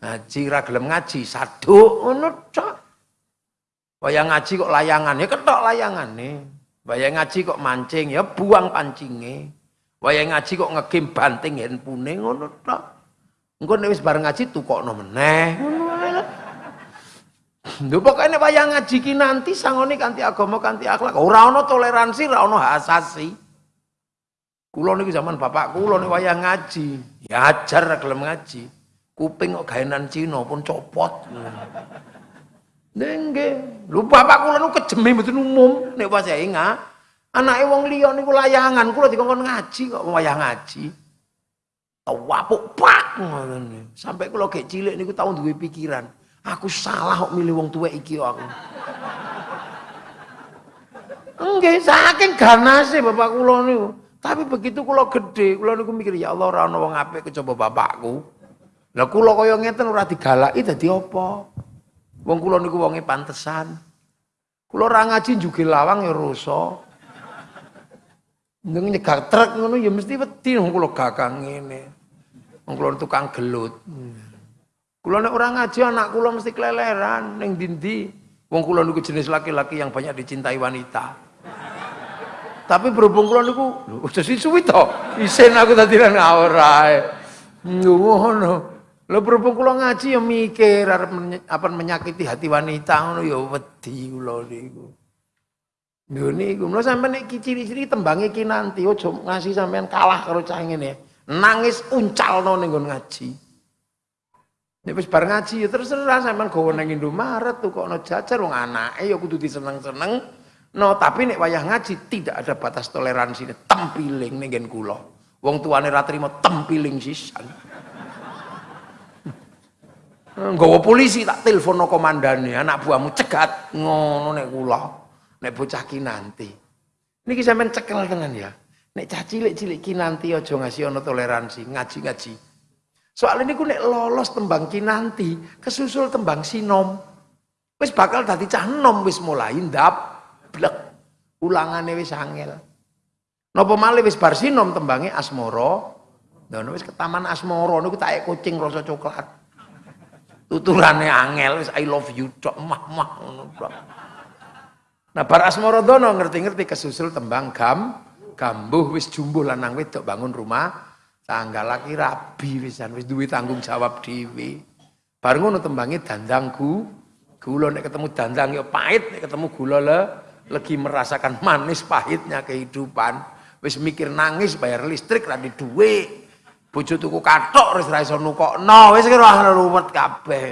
ngaji ra gelem ngaji saduk ngono tok. Wayang ngaji kok layangan ya ketok layangane. Wayang ngaji kok mancing ya buang pancingnya. Wayang ngaji kok ngegim banting handphone ngono tok. Engko nek wis bareng ngaji tukokno meneh. Ngono. Lho pokoke nek wayang ngaji ki nanti sangone kanthi agama kanthi akhlak. Ora ana toleransi, ora ana hasasi. Kulo niku zaman bapak kulo nek wayang ngaji, ya ajar gelem ngaji. Kuping kok gaenan Cina pun copot. Nggih, lho bapak kula niku kejeme mboten umum nek pas ingat. Anake wong liya niku layangan, kula dikongkon ngaji kok wayang ngaji. Tawapuk pak ngoten. Sampai kula gek cilik niku tau duwe pikiran, aku salah kok milih wong tuwek iki aku. Enggak, saking ganase bapak kula niku. Tapi begitu kula gede, kula niku mikir ya Allah ora ana wong apik kejaba bapakku. Lah kula kaya ngeten ora digalaki dadi apa? Wong kula niku wonge pantesan. Kula ora ngaji juga lawang ya rusa. Ndeng nyegak truk ngono ya mesti wedi wong kula gagang ngene. Wong kula tukang gelut. Kula nek ora ngaji anak kula mesti keleleran ning ndi Wong kula niku jenis laki-laki yang banyak dicintai wanita. Tapi berhubung kula niku udah suwi to. Isen aku tadi nang ora. Ngono. Lho berhubung kula ngaji ya mikir arep apa menyakiti hati wanita ngono ya wedi kula niku. Lho niku, lho sampean nek ciri-ciri tembange ki nanti aja ngasih sampean kalah karo cah ngene. Nangis uncalno ning ngaji. Nek wis bar ngaji ya terserah sampean gawa nang Indomaret tuh kok ana jajar wong anake ya kudu diseneng-seneng. No, tapi nek wayah ngaji tidak ada batas toleransi tempiling ning kula. Wong tuane ra tempiling sisan. Nggawa polisi tak telepon komandane, anak buahmu cegat ngono nek kula. Nek bocah ki nanti. Niki sampean cekel tenan ya. Nek cah cilik-cilik ki nanti aja ngasih ono toleransi, ngaji-ngaji. Soal ini nek lolos tembang ki nanti, kesusul tembang sinom. Wis bakal dadi cah nom wis mulai ndap blek. Ulangane wis angel. Napa malih wis bar sinom tembange asmara. Lah wis ke taman asmara niku tak kucing rasa coklat. Tuturane angel wis I love you tok mah-mah ngono. Nah bar asmara dono ngerti-ngerti kesusul tembang gam gambuh wis jumbuh lanang wedok bangun rumah tangga laki rabi wisan wis duwe tanggung jawab dhewe. Bar ngono tembange dandangku gula nek ketemu dandang ya pahit nek ketemu gula le lagi merasakan manis pahitnya kehidupan. Wis mikir nangis bayar listrik ra di duwe bojo tuku kathok wis ra iso nukokno. Wis kira ruwet kabeh.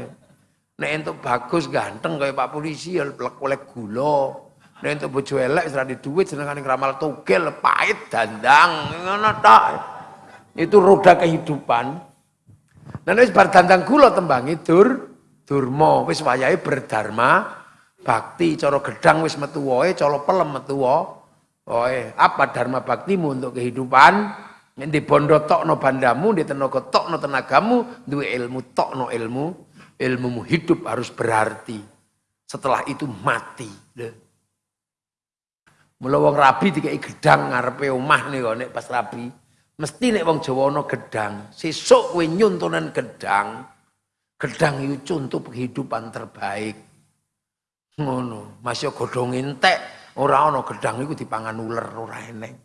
Nek entuk bagus ganteng kaya Pak polisi ya oleh gula. Nek entuk bojo elek wis ra di duwe jenengane ramal togel pahit dandang. Ngono tok. Itu roda kehidupan. Dan wis bar dandang gula tembangi dur durma. Wis wayahe berdharma bakti cara gedang wis metu wae cara pelem metu wae. Apa dharma baktimu untuk kehidupan? Di bondo tokno bandamu di tenaga tokno tenagamu duwe ilmu tokno ilmu ilmumu hidup harus berarti. Setelah itu mati. Mula wong rabi dikai gedang ngarepe omah nih pas rabi. Mesti nek wong Jawa ana gedang. Sesuk kowe nyuntunan gedang gedang itu contoh kehidupan terbaik Ngono, masih godhong entek, ora ana gedang iku dipangan uler ora eneng.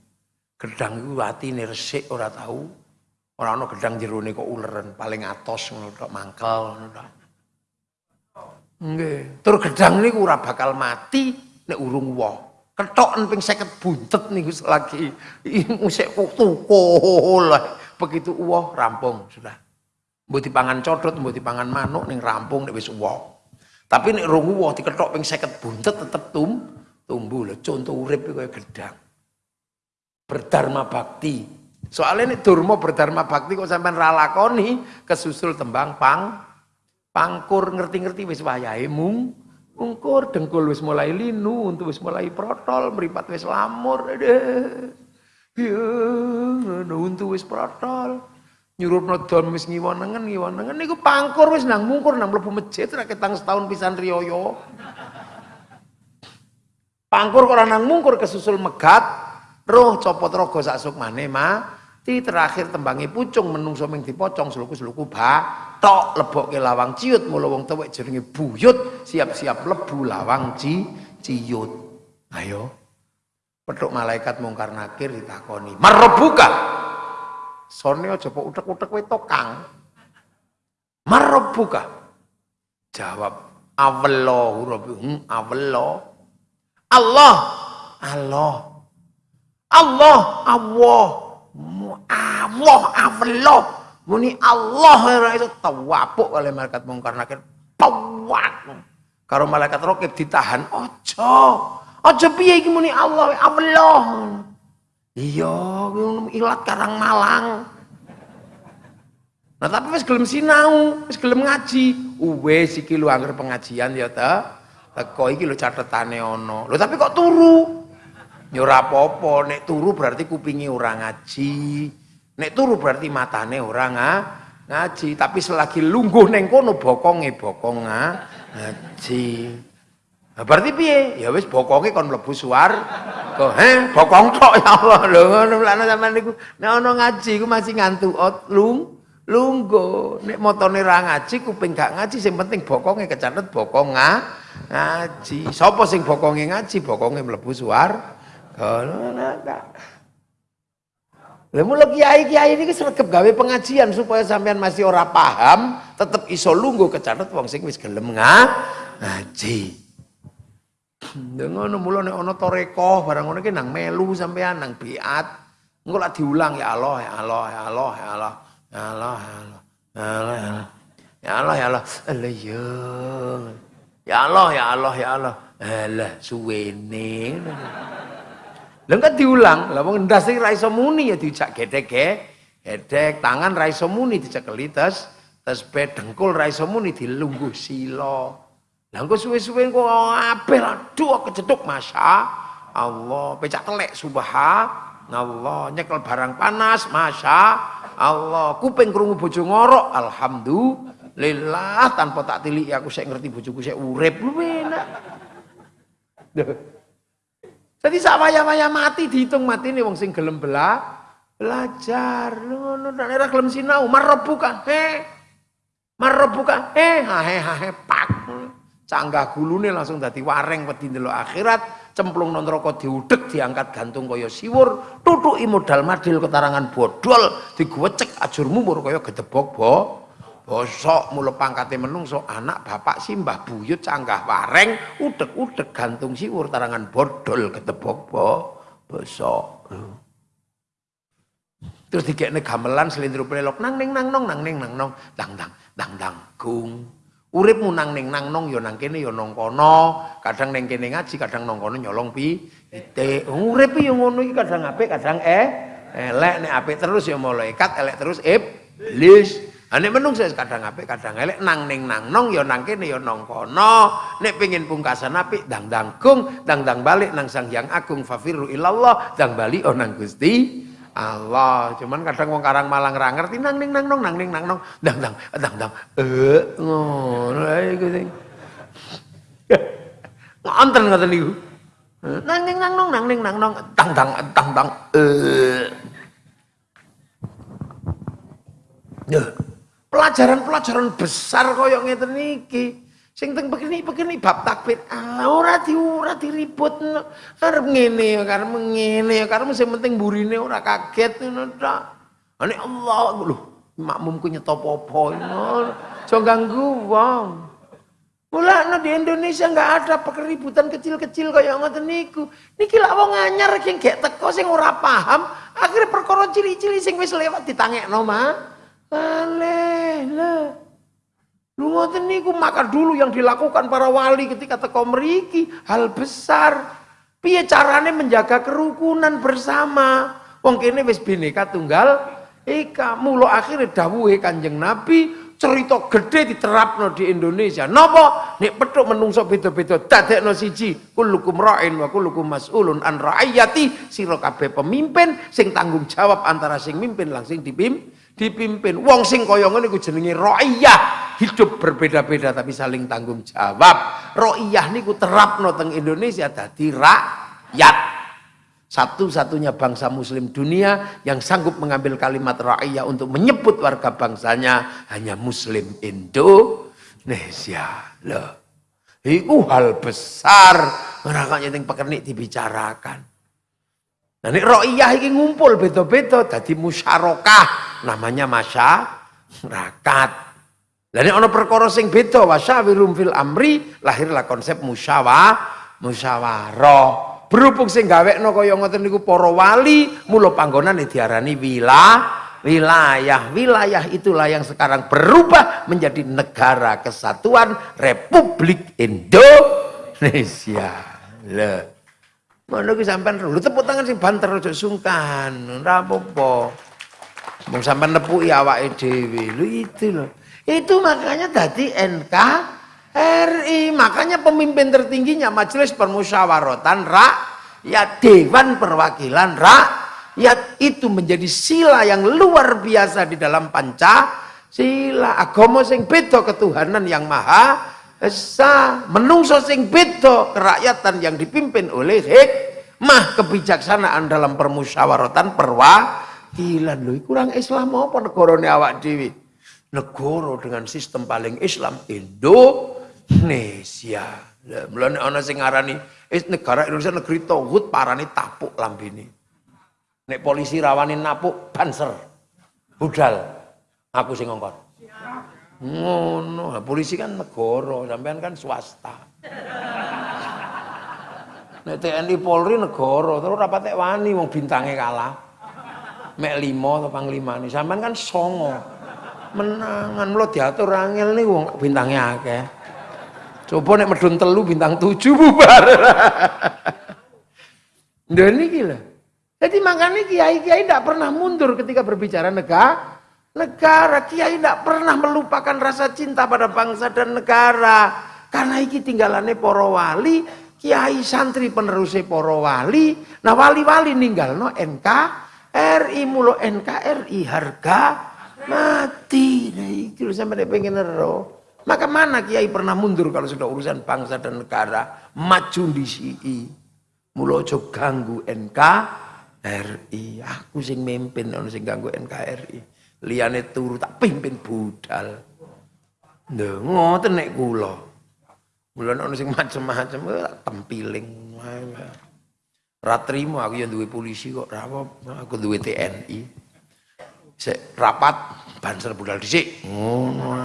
Gedang iku atine resik ora tahu. Ora ana gedang jerone kok uleren, paling atos ngono tok mangkel ngono tok. Nggih, tur gedang niku ora bakal mati nek urung woh. Ketoken ping 50 buntet niku lagi musik tukul. Begitu uwoh rampung sudah. Mbok dipangan codot, mbok dipangan manuk ning rampung nek wis uwoh. Tapi nek rungu diketok ping 50 buntet tetep tum tumbuh lho. Contoh urip kaya gedang. Berdharma bakti. Soalnya ini durma berdharma bakti kok sampean ra lakoni kesusul tembang pang Pangkur ngerti-ngerti wis wayahe mung mungkur dengkul wis mulai linu, untuk wis mulai protol, meripat wis lamur. Ya, untuk wis protol. Nyuruhno don wis ngiwonengen ngiwonengen. Niku pangkur wis nang mungkur nang mlebu masjid ra ketang setahun pisan riyoyo. Pangkur kok nang mungkur kesusul megat, roh copot rogo sak sukmane mati terakhir tembangi pucung menungso ming dipocong seluku-seluku ba tok lebokke lawang ciut mula wong tuwek jenenge buyut siap-siap lebu lawang ci ciut. Ayo. Petuk malaikat mungkar nakir ditakoni marobuka sone aja kok utek-utek kowe tokang marobuka jawab awallahu rabbuhum hmm, awallah Allah Allah Allah Allah Allah Allah Muni Allah ora itu tawapuk oleh malaikat mungkar nakir. Tawak. Karo malaikat rokib ditahan, ojo. Ojo piye iki muni Allah, Allah. Iya, ilat karang malang. Nah tapi wis gelem sinau, wis gelem ngaji. Wis iki lho anggere pengajian ya ta. Teko iki lho catetane ana. Lho tapi kok turu? Ya ora apa-apa, nek turu berarti kupingi ora ngaji. Nek turu berarti matane nga, ngaji, tapi selagi lungguh neng kono bokonge bokong nga, ngaji. Nah, berarti piye? Ya wis bokonge kon mlebu suar. Kok he bokong tok ya Allah. Lho ngono mlane sampean niku nek ana ngaji ku masih ngantuk ot lung lungguh. Nek motone ra ngaji kuping gak ngaji sing penting bokonge kecatet bokong nga, ngaji. Sapa sing bokonge ngaji? Bokonge mlebu suar. Kono Lah mula kiai-kiai ini sregep gawe pengajian supaya sampean masih ora paham, tetep iso lungguh kecatet wong sing wis gelem ngaji. Dengan mula nek ana toreko barang ngono ki nang melu sampean nang biat. Engko lak diulang ya Allah ya Allah ya Allah ya Allah ya Allah ya Allah ya Allah ya Allah ya Allah ya ya Allah ya Allah ya Allah alah suwene Lah kan diulang, lah wong ndas iki ra iso muni ya dijak gedek gedek tangan ra iso muni dicekeli tes tes dengkul ra iso muni dilungguh sila. Lah engko suwe-suwe engko apel aduh kejeduk masya Allah, pecak telek subhanallah, nyekel barang panas masya Allah, kuping krungu bojo ngorok alhamdulillah tanpa tak tilik aku sik ngerti bojoku sik urip lu enak. Jadi sak waya-waya mati dihitung mati nih wong sing gelem bela belajar. Ngono nek ora gelem sinau marebuka. He. Marebuka. He ha he ha he pak. Canggah gulune langsung dadi wareng wedi ndelok akhirat, cemplung nang neraka diudek diangkat gantung kaya siwur, tutuki modal madil ketarangan bodol, digwecek ajur mumur kaya gedebok bo. bosok mula pangkate menungso anak bapak simbah buyut canggah wareng udek-udek gantung siwur tarangan bodol ketebok bo bosok terus dikekne gamelan selindro pelok nang ning nang nong nang ning nang nong dang dang dang dang gung uripmu nang ning nang nong ya nang kene ya nang kono. Kadang ning kene ngaji kadang nang kono nyolong pi ite urip ya ngono iki kadang apik kadang eh elek nek apik terus ya malaikat elek terus iblis. Ane menung saya kadang apik kadang elek. Nang ning nang nong ya nang kene ya nong kono. Nek pengin pungkasan apik dang dang kung dang dang balik nang Sang Hyang Agung fafiru ilallah dang bali oh nang Gusti Allah. Cuman kadang wong karang malang ra ngerti nang ning nang nong nang ning nang nong dang dang dang dang eh ngono iku sing. Ngonten ngoten niku. Nang ning nang nong nang ning nang nong dang dang dang dang eh. Yeah pelajaran-pelajaran besar kaya ngeten niki. Sing teng begini-begini bab takbir. Ah, ora di ora diribut. Arep ngene karep ngene karep sing penting burine ora kaget ngono tok. Ane Allah lho, makmumku nyetop apa ngono. Aja ganggu wong. Di Indonesia enggak ada keributan kecil-kecil kaya ngoten niku. Niki lak wong anyar sing gek teko sing ora paham, akhirnya perkara cili-cili sing wis lewat ditangekno mah. Aleh lah. Ngoten niku maka dulu yang dilakukan para wali ketika teko mriki hal besar. Piye carane menjaga kerukunan bersama? Wong kene wis bineka tunggal ika mulo akhirnya dawuhe Kanjeng Nabi cerita gede diterapno di Indonesia. Napa? Nek petuk menungso beda-beda dadekno siji, kullukum ra'in wa kullukum mas'ulun an ra'iyati, sira kabeh pemimpin sing tanggung jawab antara sing mimpin lan sing dipim, dipimpin. Wong sing kaya ngene iku jenenge ra'iyah. Hidup berbeda-beda tapi saling tanggung jawab. Ra'iyah niku terapno teng Indonesia dadi rakyat. Satu-satunya bangsa muslim dunia yang sanggup mengambil kalimat ra'iyah untuk menyebut warga bangsanya hanya muslim Indonesia. Loh. Itu hal besar. Makanya yang pekernik dibicarakan. Nah ini ra'iyah ini ngumpul beto-beto. Jadi musyarakah. Namanya masyarakat. Dan ini ada perkara sing beda wasyawirum fil amri lahirlah konsep musyawah musyawarah. Berhubung sing gawekno kaya ngoten niku para wali mula panggonane diarani wilayah wilayah. Wilayah itulah yang sekarang berubah menjadi negara kesatuan Republik Indonesia. Le mana ki sampean lu tepuk tangan sing banter aja sungkan. Ora apa-apa. Mung sampean nepuki awake dhewe. Itu loh itu makanya tadi NK RI. Makanya pemimpin tertingginya Majelis Permusyawaratan Rakyat Dewan Perwakilan Rakyat itu menjadi sila yang luar biasa di dalam Pancasila. Agama sing beda ketuhanan yang maha esa, menungso sing beda kerakyatan yang dipimpin oleh hikmah kebijaksanaan dalam permusyawaratan perwakilan. Lho kurang Islam apa negarane awak dhewe? Negara dengan sistem paling Islam Indo Indonesia. Mulane ana sing ngarani negara Indonesia negeri tauhid parani tapuk lambene. Nek polisi rawani napuk banser. Budal. Aku sing ngongkon. Ngono, nah, polisi kan negara, sampean kan swasta. Nek TNI Polri negara, terus rapatek wani wong bintange kalah. Mek limo atau panglima nih, sampean kan songo. Menangan lo diatur angel nih wong bintangnya akeh. Coba nek medun telu bintang tujuh bubar. Dan ini gila. Jadi makanya kiai-kiai tidak pernah mundur ketika berbicara negara. Negara kiai tidak pernah melupakan rasa cinta pada bangsa dan negara. Karena iki tinggalannya poro wali, kiai santri penerusnya poro wali. Nah wali-wali ninggal no NK RI mulo NKRI harga mati. Nah iki sampai pengen roh. Maka mana kiai pernah mundur kalau sudah urusan bangsa dan negara maju di sini. Mulojo ganggu NKRI. Aku sing mimpin ono sing ganggu NKRI. Liane turu tak pimpin budal. Lho ngoten nek kula. Mula ono sing macem-macem tak tempiling. Ratrimo aku yang duwe polisi kok rapo aku duwe TNI. Sek rapat banser budal dhisik. Ngono.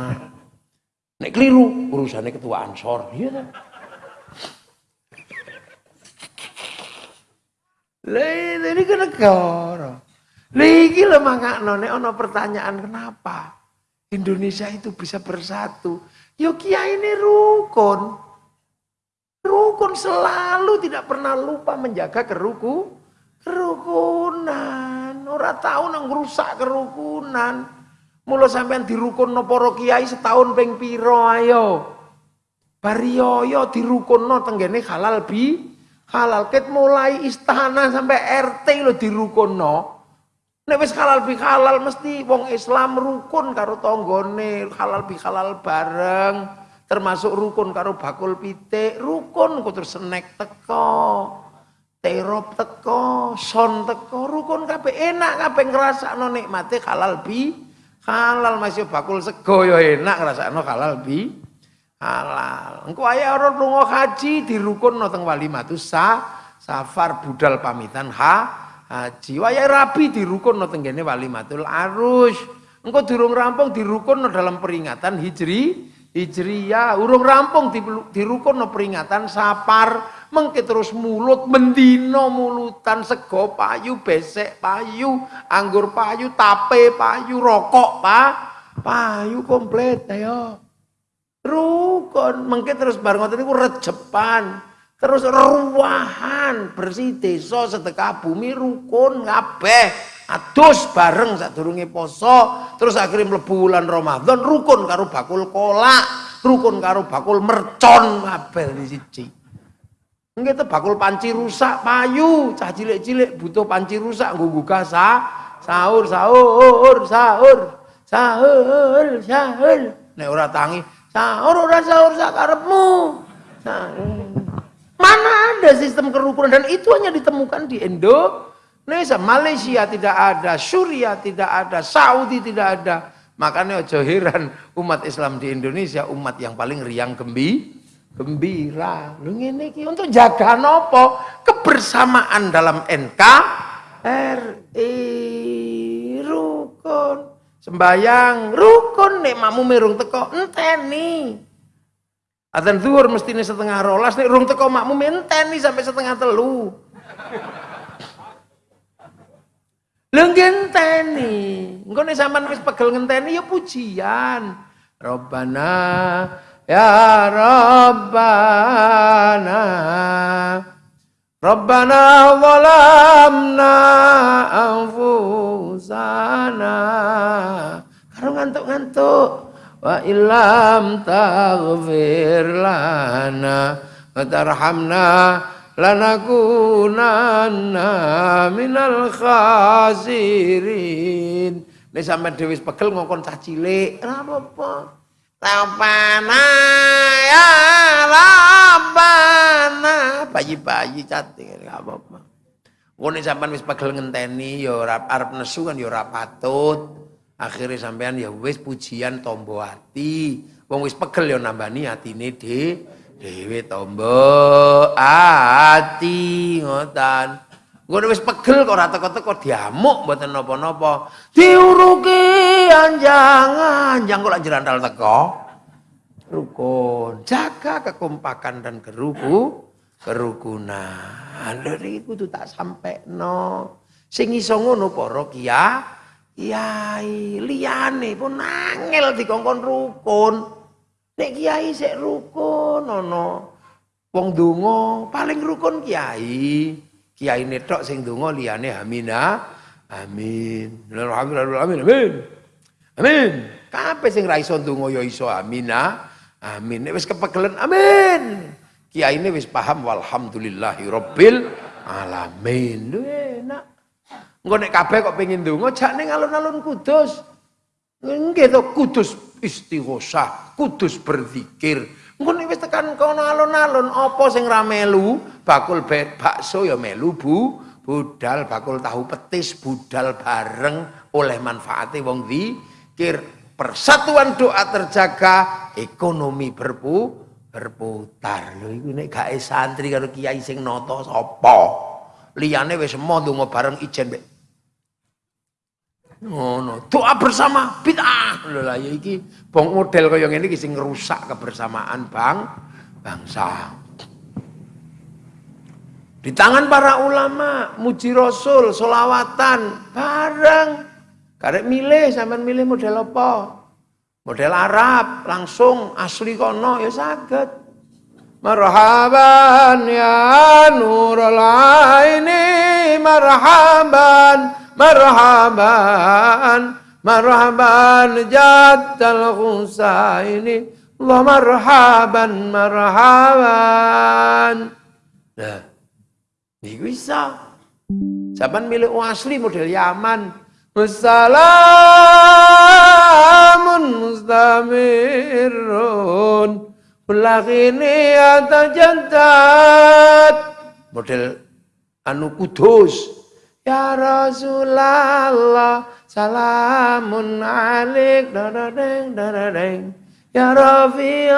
Nek keliru urusannya ketua Ansor, iya kan? Lah ini ke negara. Lah mangakno nek ono pertanyaan kenapa Indonesia itu bisa bersatu? Yo kiai ini rukun. Rukun selalu tidak pernah lupa menjaga keruku, kerukunan. Ora tahu nang rusak kerukunan. Mula sampean dirukunno para kiai setahun ping pira ayo. Bariyoyo dirukunno tenggene halal bi halal ket mulai istana sampai RT lo dirukunno. Nek wis halal bi halal mesti wong Islam rukun karo tanggane, halal bi halal bareng. Termasuk rukun karo bakul pitik, rukun terus senek teko. Terop teko, son teko, rukun kabeh enak kabeh ngrasakno nikmate halal bi halal masih bakul sego ya enak ngrasakno halal bi halal. Engko ae ora lunga haji dirukunno teng walimatus sa safar budal pamitan ha haji. Wayahe rabi dirukunno teng wali walimatul arus. Engko durung rampung dirukunno dalam peringatan hijri hijriyah. Urung rampung dirukunno peringatan sapar mengke terus mulut mendino mulutan sego payu besek payu anggur payu tape payu rokok pak. Payu komplit ayo. Rukun. Mengke terus bareng ngoten niku rejepan. Terus ruwahan bersih desa sedekah bumi rukun kabeh Adus bareng sadurunge poso, terus akhirnya mlebu bulan Ramadan rukun karo bakul kolak, rukun karo bakul mercon kabeh siji. Nggih bakul panci rusak payu, cah cilik-cilik butuh panci rusak nggo gugah sahur, sahur, sahur, sahur, sahur. Nek ora tangi, sahur ora sahur sakarepmu. Mana ada sistem kerukunan dan itu hanya ditemukan di Indonesia. Malaysia tidak ada, Suria tidak ada, Saudi tidak ada. Makanya ojo heran umat Islam di Indonesia umat yang paling riang gembi, gembira. Lu ngene untuk jaga nopo kebersamaan dalam NKRI rukun. Sembayang rukun nek makmu merung teko enteni. Adzan zuhur mestine setengah rolas nek rung teko makmu enteni sampai setengah telu. Lho ngenteni. Engko nek sampean wis pegel ngenteni ya pujian. Rabbana ya Rabbana Rabbana zalamna anfusana. Karo ngantuk-ngantuk. Wa illam taghfir lana wa tarhamna lanakunanna minal khasirin. Nek sampean dhewe pegel ngongkon cah cilik, ora apa-apa. Rabbana ya Rabbana. Bayi-bayi cantik enggak apa-apa. Ngono sampean wis pegel ngenteni ya ora arep nesu kan ya ora patut. Akhirnya sampean ya wis pujian tombo ati. Wong wis pegel ya nambani atine de dhewe tombo ati ngotan. Ngono wis pegel kok ora teko-teko diamuk mboten napa-napa. Diuruki anjang-anjang kok lak jerandal teko. Rukun, jaga kekompakan dan keruku kerukunan. Lha iki kudu tak sampai no. Sing iso ngono para kiai Kiai liyane pun nangel dikongkon rukun. Nek kiai sik rukun ana wong donga paling rukun kiai. Kiai netok sing donga liyane amina. Amin. Alhamdulillah amin amin. Amin. Kabeh sing ra iso donga ya iso amina. Amin. Nek wis kepegelen amin. Kiai ini wis paham walhamdulillahi rabbil alamin. Lho enak. Engko nek kabeh kok pengin ndonga jak ning alun-alun Kudus. Nggih to Kudus istighosah, Kudus berzikir. Engko nek wis tekan kono alun-alun apa sing ra melu? Bakul bakso ya melu Bu, budal bakul tahu petis budal bareng oleh manfaatnya wong zikir. Persatuan doa terjaga, ekonomi berpu berputar. Lho iku nek gak santri karo kiai sing nata sapa? Liyane wis semua ndonga bareng ijen mek Ngono, doa bersama bid'ah. Lho lah ya iki bong model kaya ngene iki sing ngrusak kebersamaan bang bangsa. Di tangan para ulama, muji rasul, solawatan, bareng. Karek milih, sampean milih model apa? Model Arab, langsung asli kono ya saged. Marhaban ya nurul aini, marhaban marhaban marhaban jaddal Husaini Allah marhaban marhaban nah ini bisa. Zaman milik asli model Yaman. Wassalamun mustamirun. Ulakini atajantat Model anu kudus. Ya Rasulullah salamun alik dadadeng dadadeng. Ya Rafi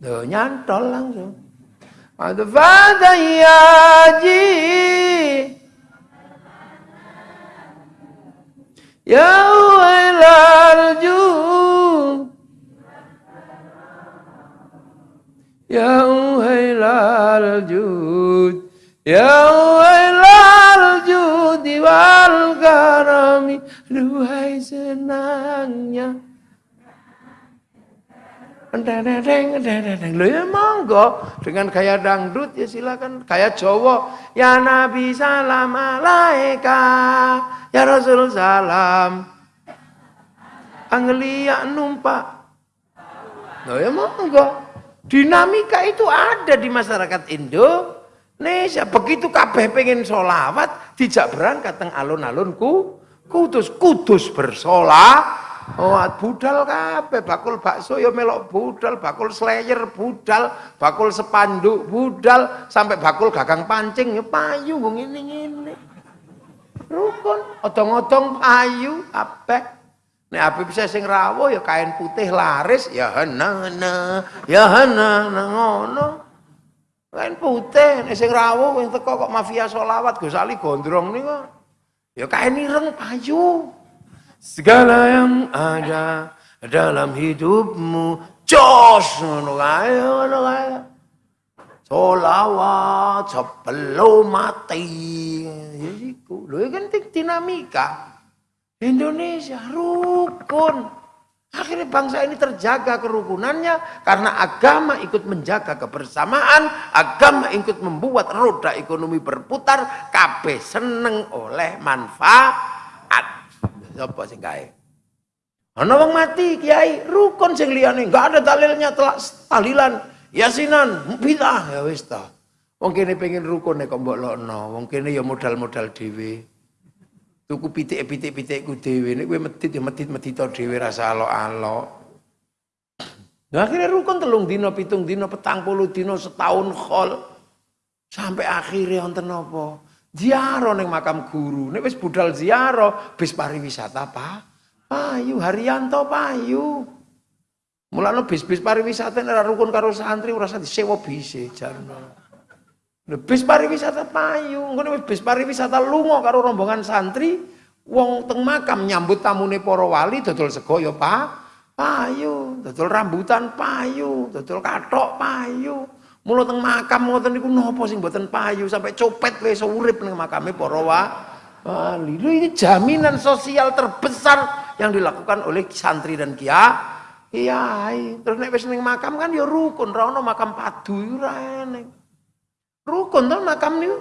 Tuh nyantol langsung. Adfada ya ji Ya wailal jum. Ya wailal jum. Ya wailal judi wal karami Duhai senangnya Loh ya monggo. Dengan gaya dangdut ya silakan. Gaya Jawa. Ya Nabi salam alaika. Ya Rasul salam. Anglia numpak. Loh ya monggo. Dinamika itu ada di masyarakat Indonesia. Begitu kabeh pengen solawat dijak berangkat teng alun-alunku. Kudus kudus bersolah Oh, budal kabeh, bakul bakso ya melok budal, bakul slayer budal, bakul sepanduk budal, sampai bakul gagang pancing ya payu wong ngene-ngene. Rukun, odong-odong payu apa? Nek api bisa sing rawuh ya kain putih laris ya hana ya ngono. Kain putih nek sing rawuh wing teko kok mafia solawat Gus Ali gondrong niku. Ya kain ireng payu. Segala yang ada dalam hidupmu jos ngono kae ngono kae. Solawat sebelum mati. Iku. Lho kan dinamika. Indonesia rukun. Akhirnya bangsa ini terjaga kerukunannya karena agama ikut menjaga kebersamaan, agama ikut membuat roda ekonomi berputar, kabeh seneng oleh manfaat. Sapa sing kae? Ana wong mati kiai, rukun sing liyane enggak ada dalilnya telak tahlilan, yasinan, bidah ya wis ta. Wong kene pengen rukun nek kok mbok lokno, wong kene ya modal-modal dhewe. Tuku pitik-pitik-pitikku dhewe nek kowe medit ya medit-medit dhewe rasa alok-alok. Nah, akhirnya rukun telung dino, pitung dino, petang puluh dino, setahun khol. Sampai akhirnya wonten apa? Ziarah neng makam guru. Nek wis budal ziarah, bis pariwisata apa? Payu Haryanto payu. Mulane bis-bis pariwisata nek rukun karo santri ora disewa bise jarno. Bis pariwisata payu, ngono bis pariwisata lunga karo rombongan santri, wong teng makam nyambut tamune para wali dodol sego ya Pak. Payu, dodol rambutan payu, dodol kathok payu. Mula teng makam ngoten niku napa sing mboten payu sampai copet wis urip ning makame para wali. Lho ini jaminan sosial terbesar yang dilakukan oleh santri dan kia. Kiai. Terus nek wis ning makam kan ya rukun, ra ono makam padu ora eneng. Rukun to makam niku.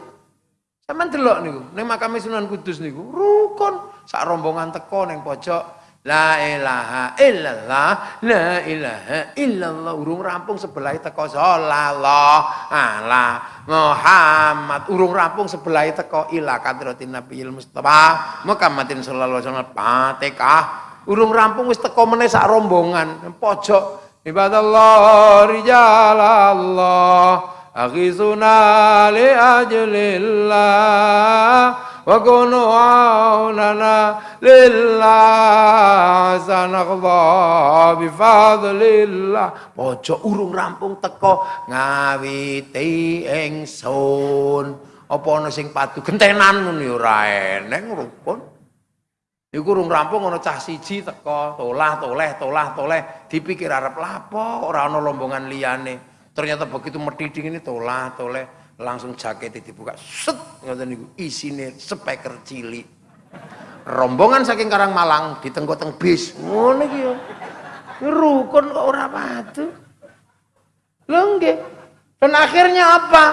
Sampeyan delok niku, ning makame Sunan Kudus niku rukun. Sak rombongan teko ning pojok La ilaha illallah, la ilaha illallah. Urung rampung sebelah teko sallallahu ala Muhammad. Urung rampung sebelah teko ila kadratin Nabiyil Mustafa Muhammadin sallallahu alaihi wasallam. Fatihah. Urung rampung wis teko meneh sak rombongan pojok. Ibadallah rijalallah. Aghizuna li ajlillah. وكونوا عوننا لله sanaqdha bifadlillah pojok urung rampung teko ngawiti ingsun apa ana sing padu gentenan ngono ya ora eneng rukun iku urung rampung ana cah siji teko tolah toleh tolah toleh dipikir arep lapo ora ana lombongan liyane ternyata begitu medhiding ini tolah toleh langsung jaket dibuka set ngoten niku. Isine speaker cilik. Rombongan saking Karang Malang ditengko-teng bis. Ngono iki rukun kok ora padu. Lho nggih. Dan akhirnya apa?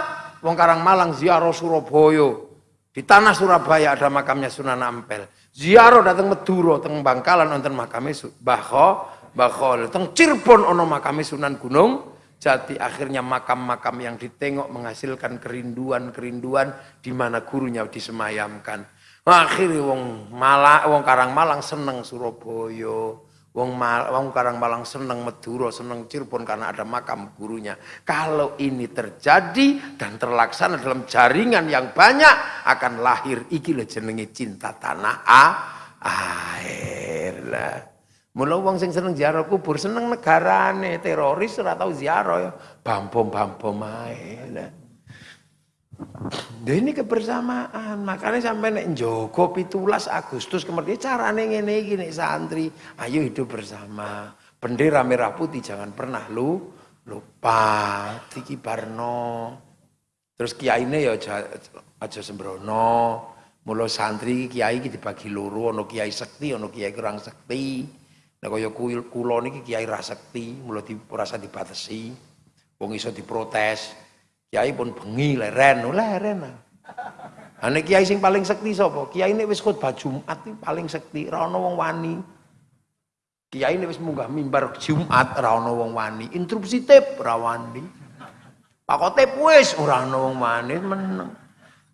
Wong Karang Malang ziarah Surabaya. Di tanah Surabaya ada makamnya Sunan Ampel. Ziarah datang Madura teng Bangkalan Mbah Kho Mbah Kho teng Cirebon ono makame Sunan Gunung Jati akhirnya makam-makam yang ditengok menghasilkan kerinduan-kerinduan di mana gurunya disemayamkan. Akhirnya wong Malang, wong Karang Malang seneng Surabaya. Wong, Mal, wong Karang Malang seneng Madura, seneng Cirebon karena ada makam gurunya. Kalau ini terjadi dan terlaksana dalam jaringan yang banyak akan lahir iki jenenge cinta tanah air lah. Mula wong sing seneng ziarah kubur seneng negarane, teroris ora tau ziarah ya. Bam-bom-bam ae. Nah, ini kebersamaan, makanya sampai nek Joko 17 Agustus kemudian carane ngene iki nek santri, ayo hidup bersama. Bendera merah putih jangan pernah lu lupa dikibarno. Terus kiyaine ya aja sembrono. Mula santri kiai iki dibagi loro, ana kiai sekti, ana kiai kurang sekti. Nek kaya kula niki kiai ra sekti, mula di ora dibatesi. Wong iso diprotes. Kiai pun bengi leren, leren. Ane kiai sing paling sekti sapa? Kiai nek wis khotbah Jumat paling sekti, ra ono wong wani. Kiai nek wis munggah mimbar Jumat ra wong wani, interupsi tip ra wani. Pak Khotib wis ora ono wong wani meneng.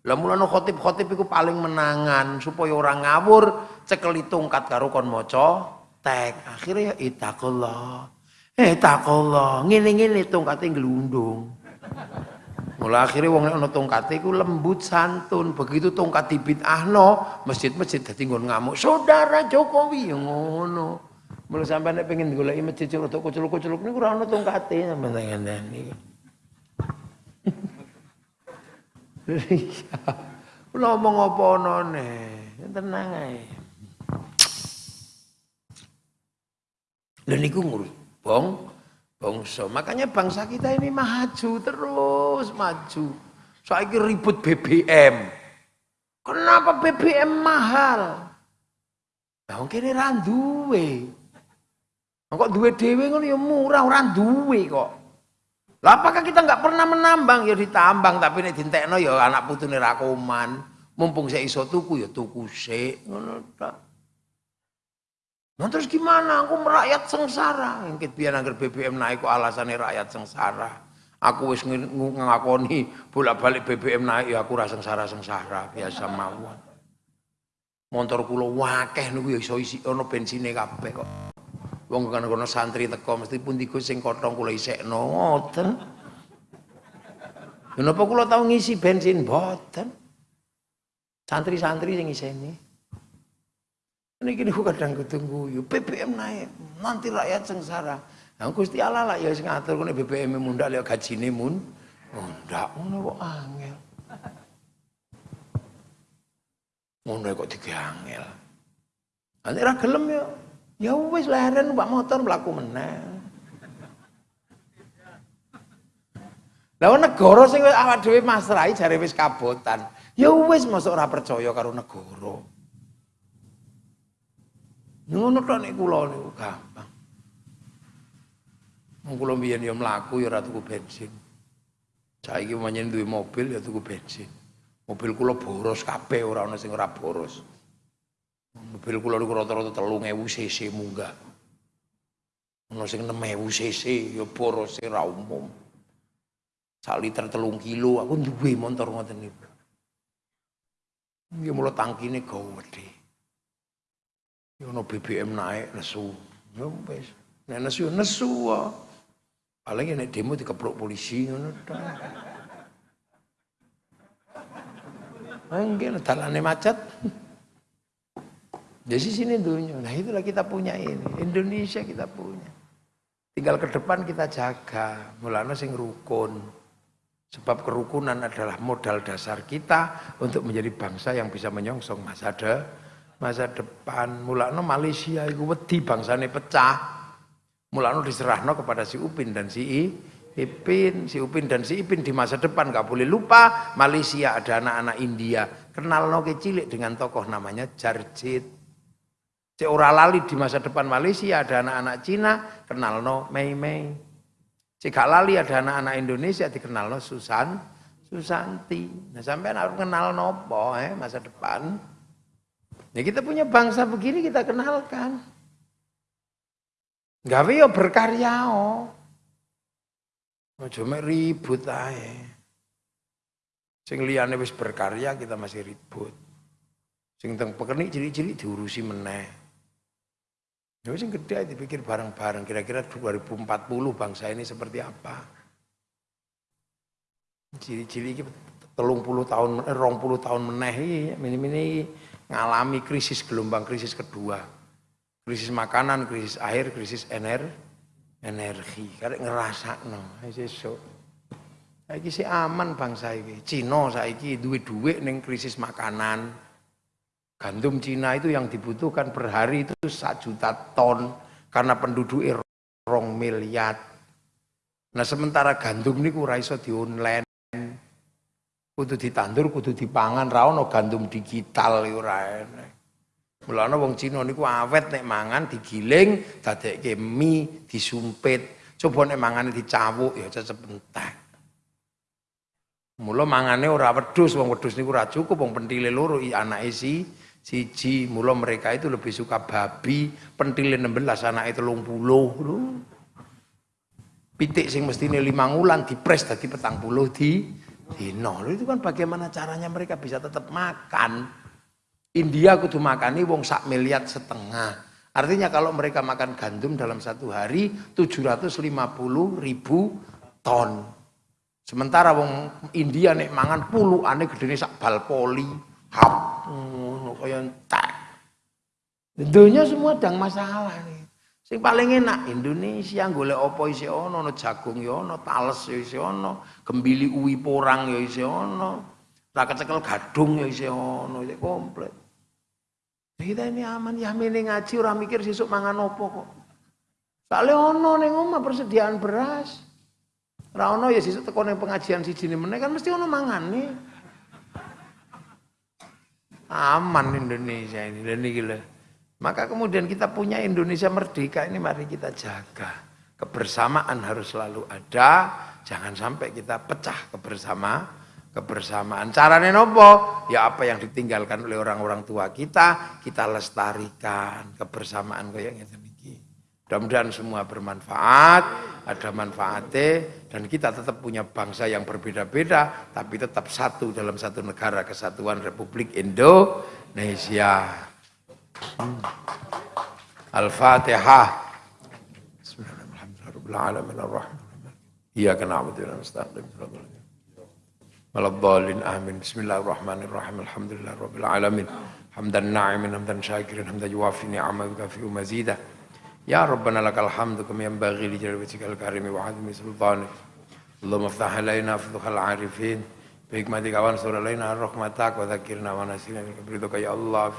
Lah mulane khotib-khotib iku paling menangan supaya orang ngawur cekeli tongkat karo kon maca tek. Akhirnya ya itakullah. Eh ngene-ngene tongkate glundung. Mula akhirnya wong nek ana tongkate iku lembut santun. Begitu tongkat dibid'ahno, masjid-masjid dadi nggon ngamuk. Saudara Jokowi ya ngono. Mula sampai nek pengen goleki masjid untuk kucul-kuculuk niku ora ana tongkate sampeyan ngene Iya. Ngomong apa onone? Tenang ae. Lha niku ngurus bong bangsa. Makanya bangsa kita ini maju terus maju. Saiki ribut BBM. Kenapa BBM mahal? Lah wong kene ra duwe. Kok duwe dhewe ngono ya murah, ora duwe kok. Lah apakah kita nggak pernah menambang ya ditambang tapi nek dintekno ya anak putune ra koman. Mumpung saya iso tuku ya tuku sik ngono ta. Nah terus gimana? Aku merakyat sengsara. Ngkit biar agar BBM naik kok alasannya rakyat sengsara. Aku wis ngakoni bolak-balik BBM naik ya aku rasa sengsara-sengsara biasa mawon. Motor kula wakeh niku ya iso isi ono bensine kabeh kok. Wong kan kono santri teko mesti pun digo sing kothong kula isekno ngoten. Kenapa kula tau ngisi bensin boten? Santri-santri sing iseni. Ini gini kadang ketunggu, yuk BBM naik, nanti rakyat sengsara. Nah, Gusti Allah lah ya sing ngatur kene BBM mundak lek gajine mun mundak ngono kok angel. Ngono kok diangel. Nanti ra gelem ya Ya wis leren Pak motor mlaku meneh. Lah negara sing awak dhewe masrahi jare wis kabotan. Ya wis mosok ora percaya karo negara. Ngono tok nek kula niku gampang. Wong kula mbiyen ya mlaku ya ora tuku bensin. Saiki manyen duwe mobil ya tuku bensin. Mobil kula boros kabeh ora ana sing ora boros. Mobil kula niku rata-rata 3000 cc munggah. Ono sing 6000 cc ya boros ra umum. Sak liter telung kilo aku duwe motor ngoten niku. Ya mula tangkine gede. Ya ono BBM naik nesu. Ya wis. Nek nesu ya nesu. Paling nek demo dikeprok polisi ngono ta. Enggak, dalane macet. Di sini dunia. Nah itulah kita punya ini. Indonesia kita punya. Tinggal ke depan kita jaga. Mulanya sing rukun. Sebab kerukunan adalah modal dasar kita untuk menjadi bangsa yang bisa menyongsong masa de, masa depan. Mulanya Malaysia itu wedi bangsanya pecah. Mulanya diserahno kepada si Upin dan si I, Ipin, si Upin dan si Ipin di masa depan gak boleh lupa Malaysia ada anak-anak India kenal no cilik dengan tokoh namanya Jarjit ora lali di masa depan Malaysia ada anak-anak Cina kenal no Mei Mei. Cek gak lali ada anak-anak Indonesia dikenal no Susan Susanti. Nah sampai harus kenal nopo eh masa depan. Ya kita punya bangsa begini kita kenalkan. Gawe yo berkarya oh. Cuma ribut ae. Sing liyane wis berkarya kita masih ribut. Sing teng pekenik cilik-cilik diurusi meneh. Ya sing gede dipikir bareng-bareng kira-kira 2040 bangsa ini seperti apa. Ciri-ciri ini telung puluh tahun, eh, rong puluh tahun meneh ini ngalami krisis gelombang krisis kedua. Krisis makanan, krisis air, krisis ener, energi. Karek ngerasa no, sesuk. Saiki sih aman bangsa ini. Cina saiki duwe-duwe neng krisis makanan, Gandum Cina itu yang dibutuhkan per hari itu satu juta ton karena penduduk rong miliar. Nah sementara gandum ini ora iso di online. Kudu ditandur, kudu dipangan, ra ono gandum digital ora enek. Mulane wong Cina niku awet nek mangan digiling, dadekke mie, disumpit. Coba nek mangane dicawuk ya cecep entek. Mula mangane ora wedhus, wong wedhus niku ora cukup, wong pentile loro anake si siji. Mula mereka itu lebih suka babi, pentile 16 anake 30 lho. Pitik sing mestine 5 wulan dipres dadi 40 di dino. Itu kan bagaimana caranya mereka bisa tetap makan. India kudu makani wong sak miliar setengah. Artinya kalau mereka makan gandum dalam satu hari 750 ribu ton. Sementara wong India nek mangan puluhane gedene sak bal poli, hap kaya entek. Dunia semua dang masalah nih. Sing paling enak Indonesia golek apa isih ana, ana jagung ya ana, tales ya ana, gembili uwi porang ya isih ana. Ra kecekel gadung ya isih ana, isih komplit. Kita ini aman ya mene ngaji ora mikir sesuk mangan apa kok. Soale ana ning omah persediaan beras. Rano ya sisuk teko ning pengajian siji meneh kan mesti ono nih. Aman Indonesia ini dan ini Maka kemudian kita punya Indonesia merdeka ini mari kita jaga. Kebersamaan harus selalu ada, jangan sampai kita pecah kebersama kebersamaan. Caranya nopo? Ya apa yang ditinggalkan oleh orang-orang tua kita, kita lestarikan kebersamaan kayak gitu. Mudah-mudahan semua bermanfaat, ada manfaatnya, dan kita tetap punya bangsa yang berbeda-beda, tapi tetap satu dalam satu negara kesatuan Republik Indonesia. Al-Fatihah. إياك نعبد وإياك نستعين ولا الضالين آمين بسم الله الرحمن الرحيم الحمد لله رب العالمين حمدا ناعما حمدا شاكرا حمدا يوافي نعمه ويكافئ مزيده يا ربنا لك الحمد كما ينبغي لجلال وجهك الكريم وعظيم سلطانك اللهم افتح علينا فتوح العارفين بحكمتك وانصر علينا رحمتك وذكرنا ونسينا من كبرتك يا الله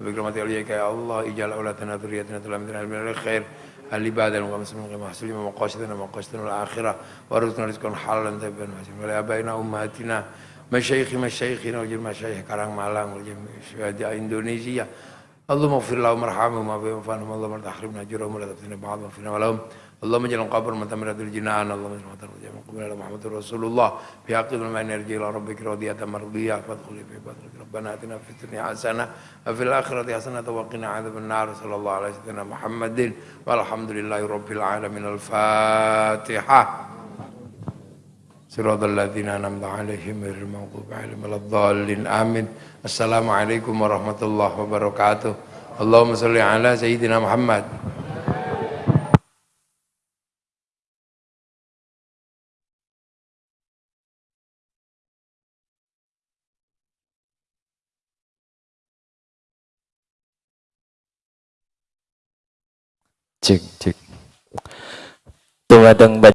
بكرمتك يا الله اجعل اولادنا ذريتنا تلامذتنا من الخير العبادة والمسلمين المحسنين ومقاصدنا ومقاصدنا الآخرة. وارزقنا رزقا حلالا طيبا ولآبائنا وأمهاتنا مشايخ مشايخنا وجل مشايخ Karang Malang وجل شهداء Indonesia اللهم اغفر لهم وارحمهم وعافهم وانفعهم اللهم لا تحرمنا ولا تفتنا بعضهم فينا ولهم. اللهم اجعل قبر من تمر الجنان اللهم اجعل مطر من قبل على محمد رسول الله بحق ما نرجع إلى ربك راضية مرضية فادخلي في بدرك ربنا اتنا في الدنيا حسنة وفي الآخرة حسنة وقنا عذاب النار صلى الله على سيدنا محمد والحمد لله رب العالمين الفاتحة صراط الذين أنعمت عليهم غير المغضوب عليهم ولا الضالين آمين Assalamualaikum warahmatullahi wabarakatuh. Allahumma salli ala Sayyidina Muhammad. Cek cek. Tumadang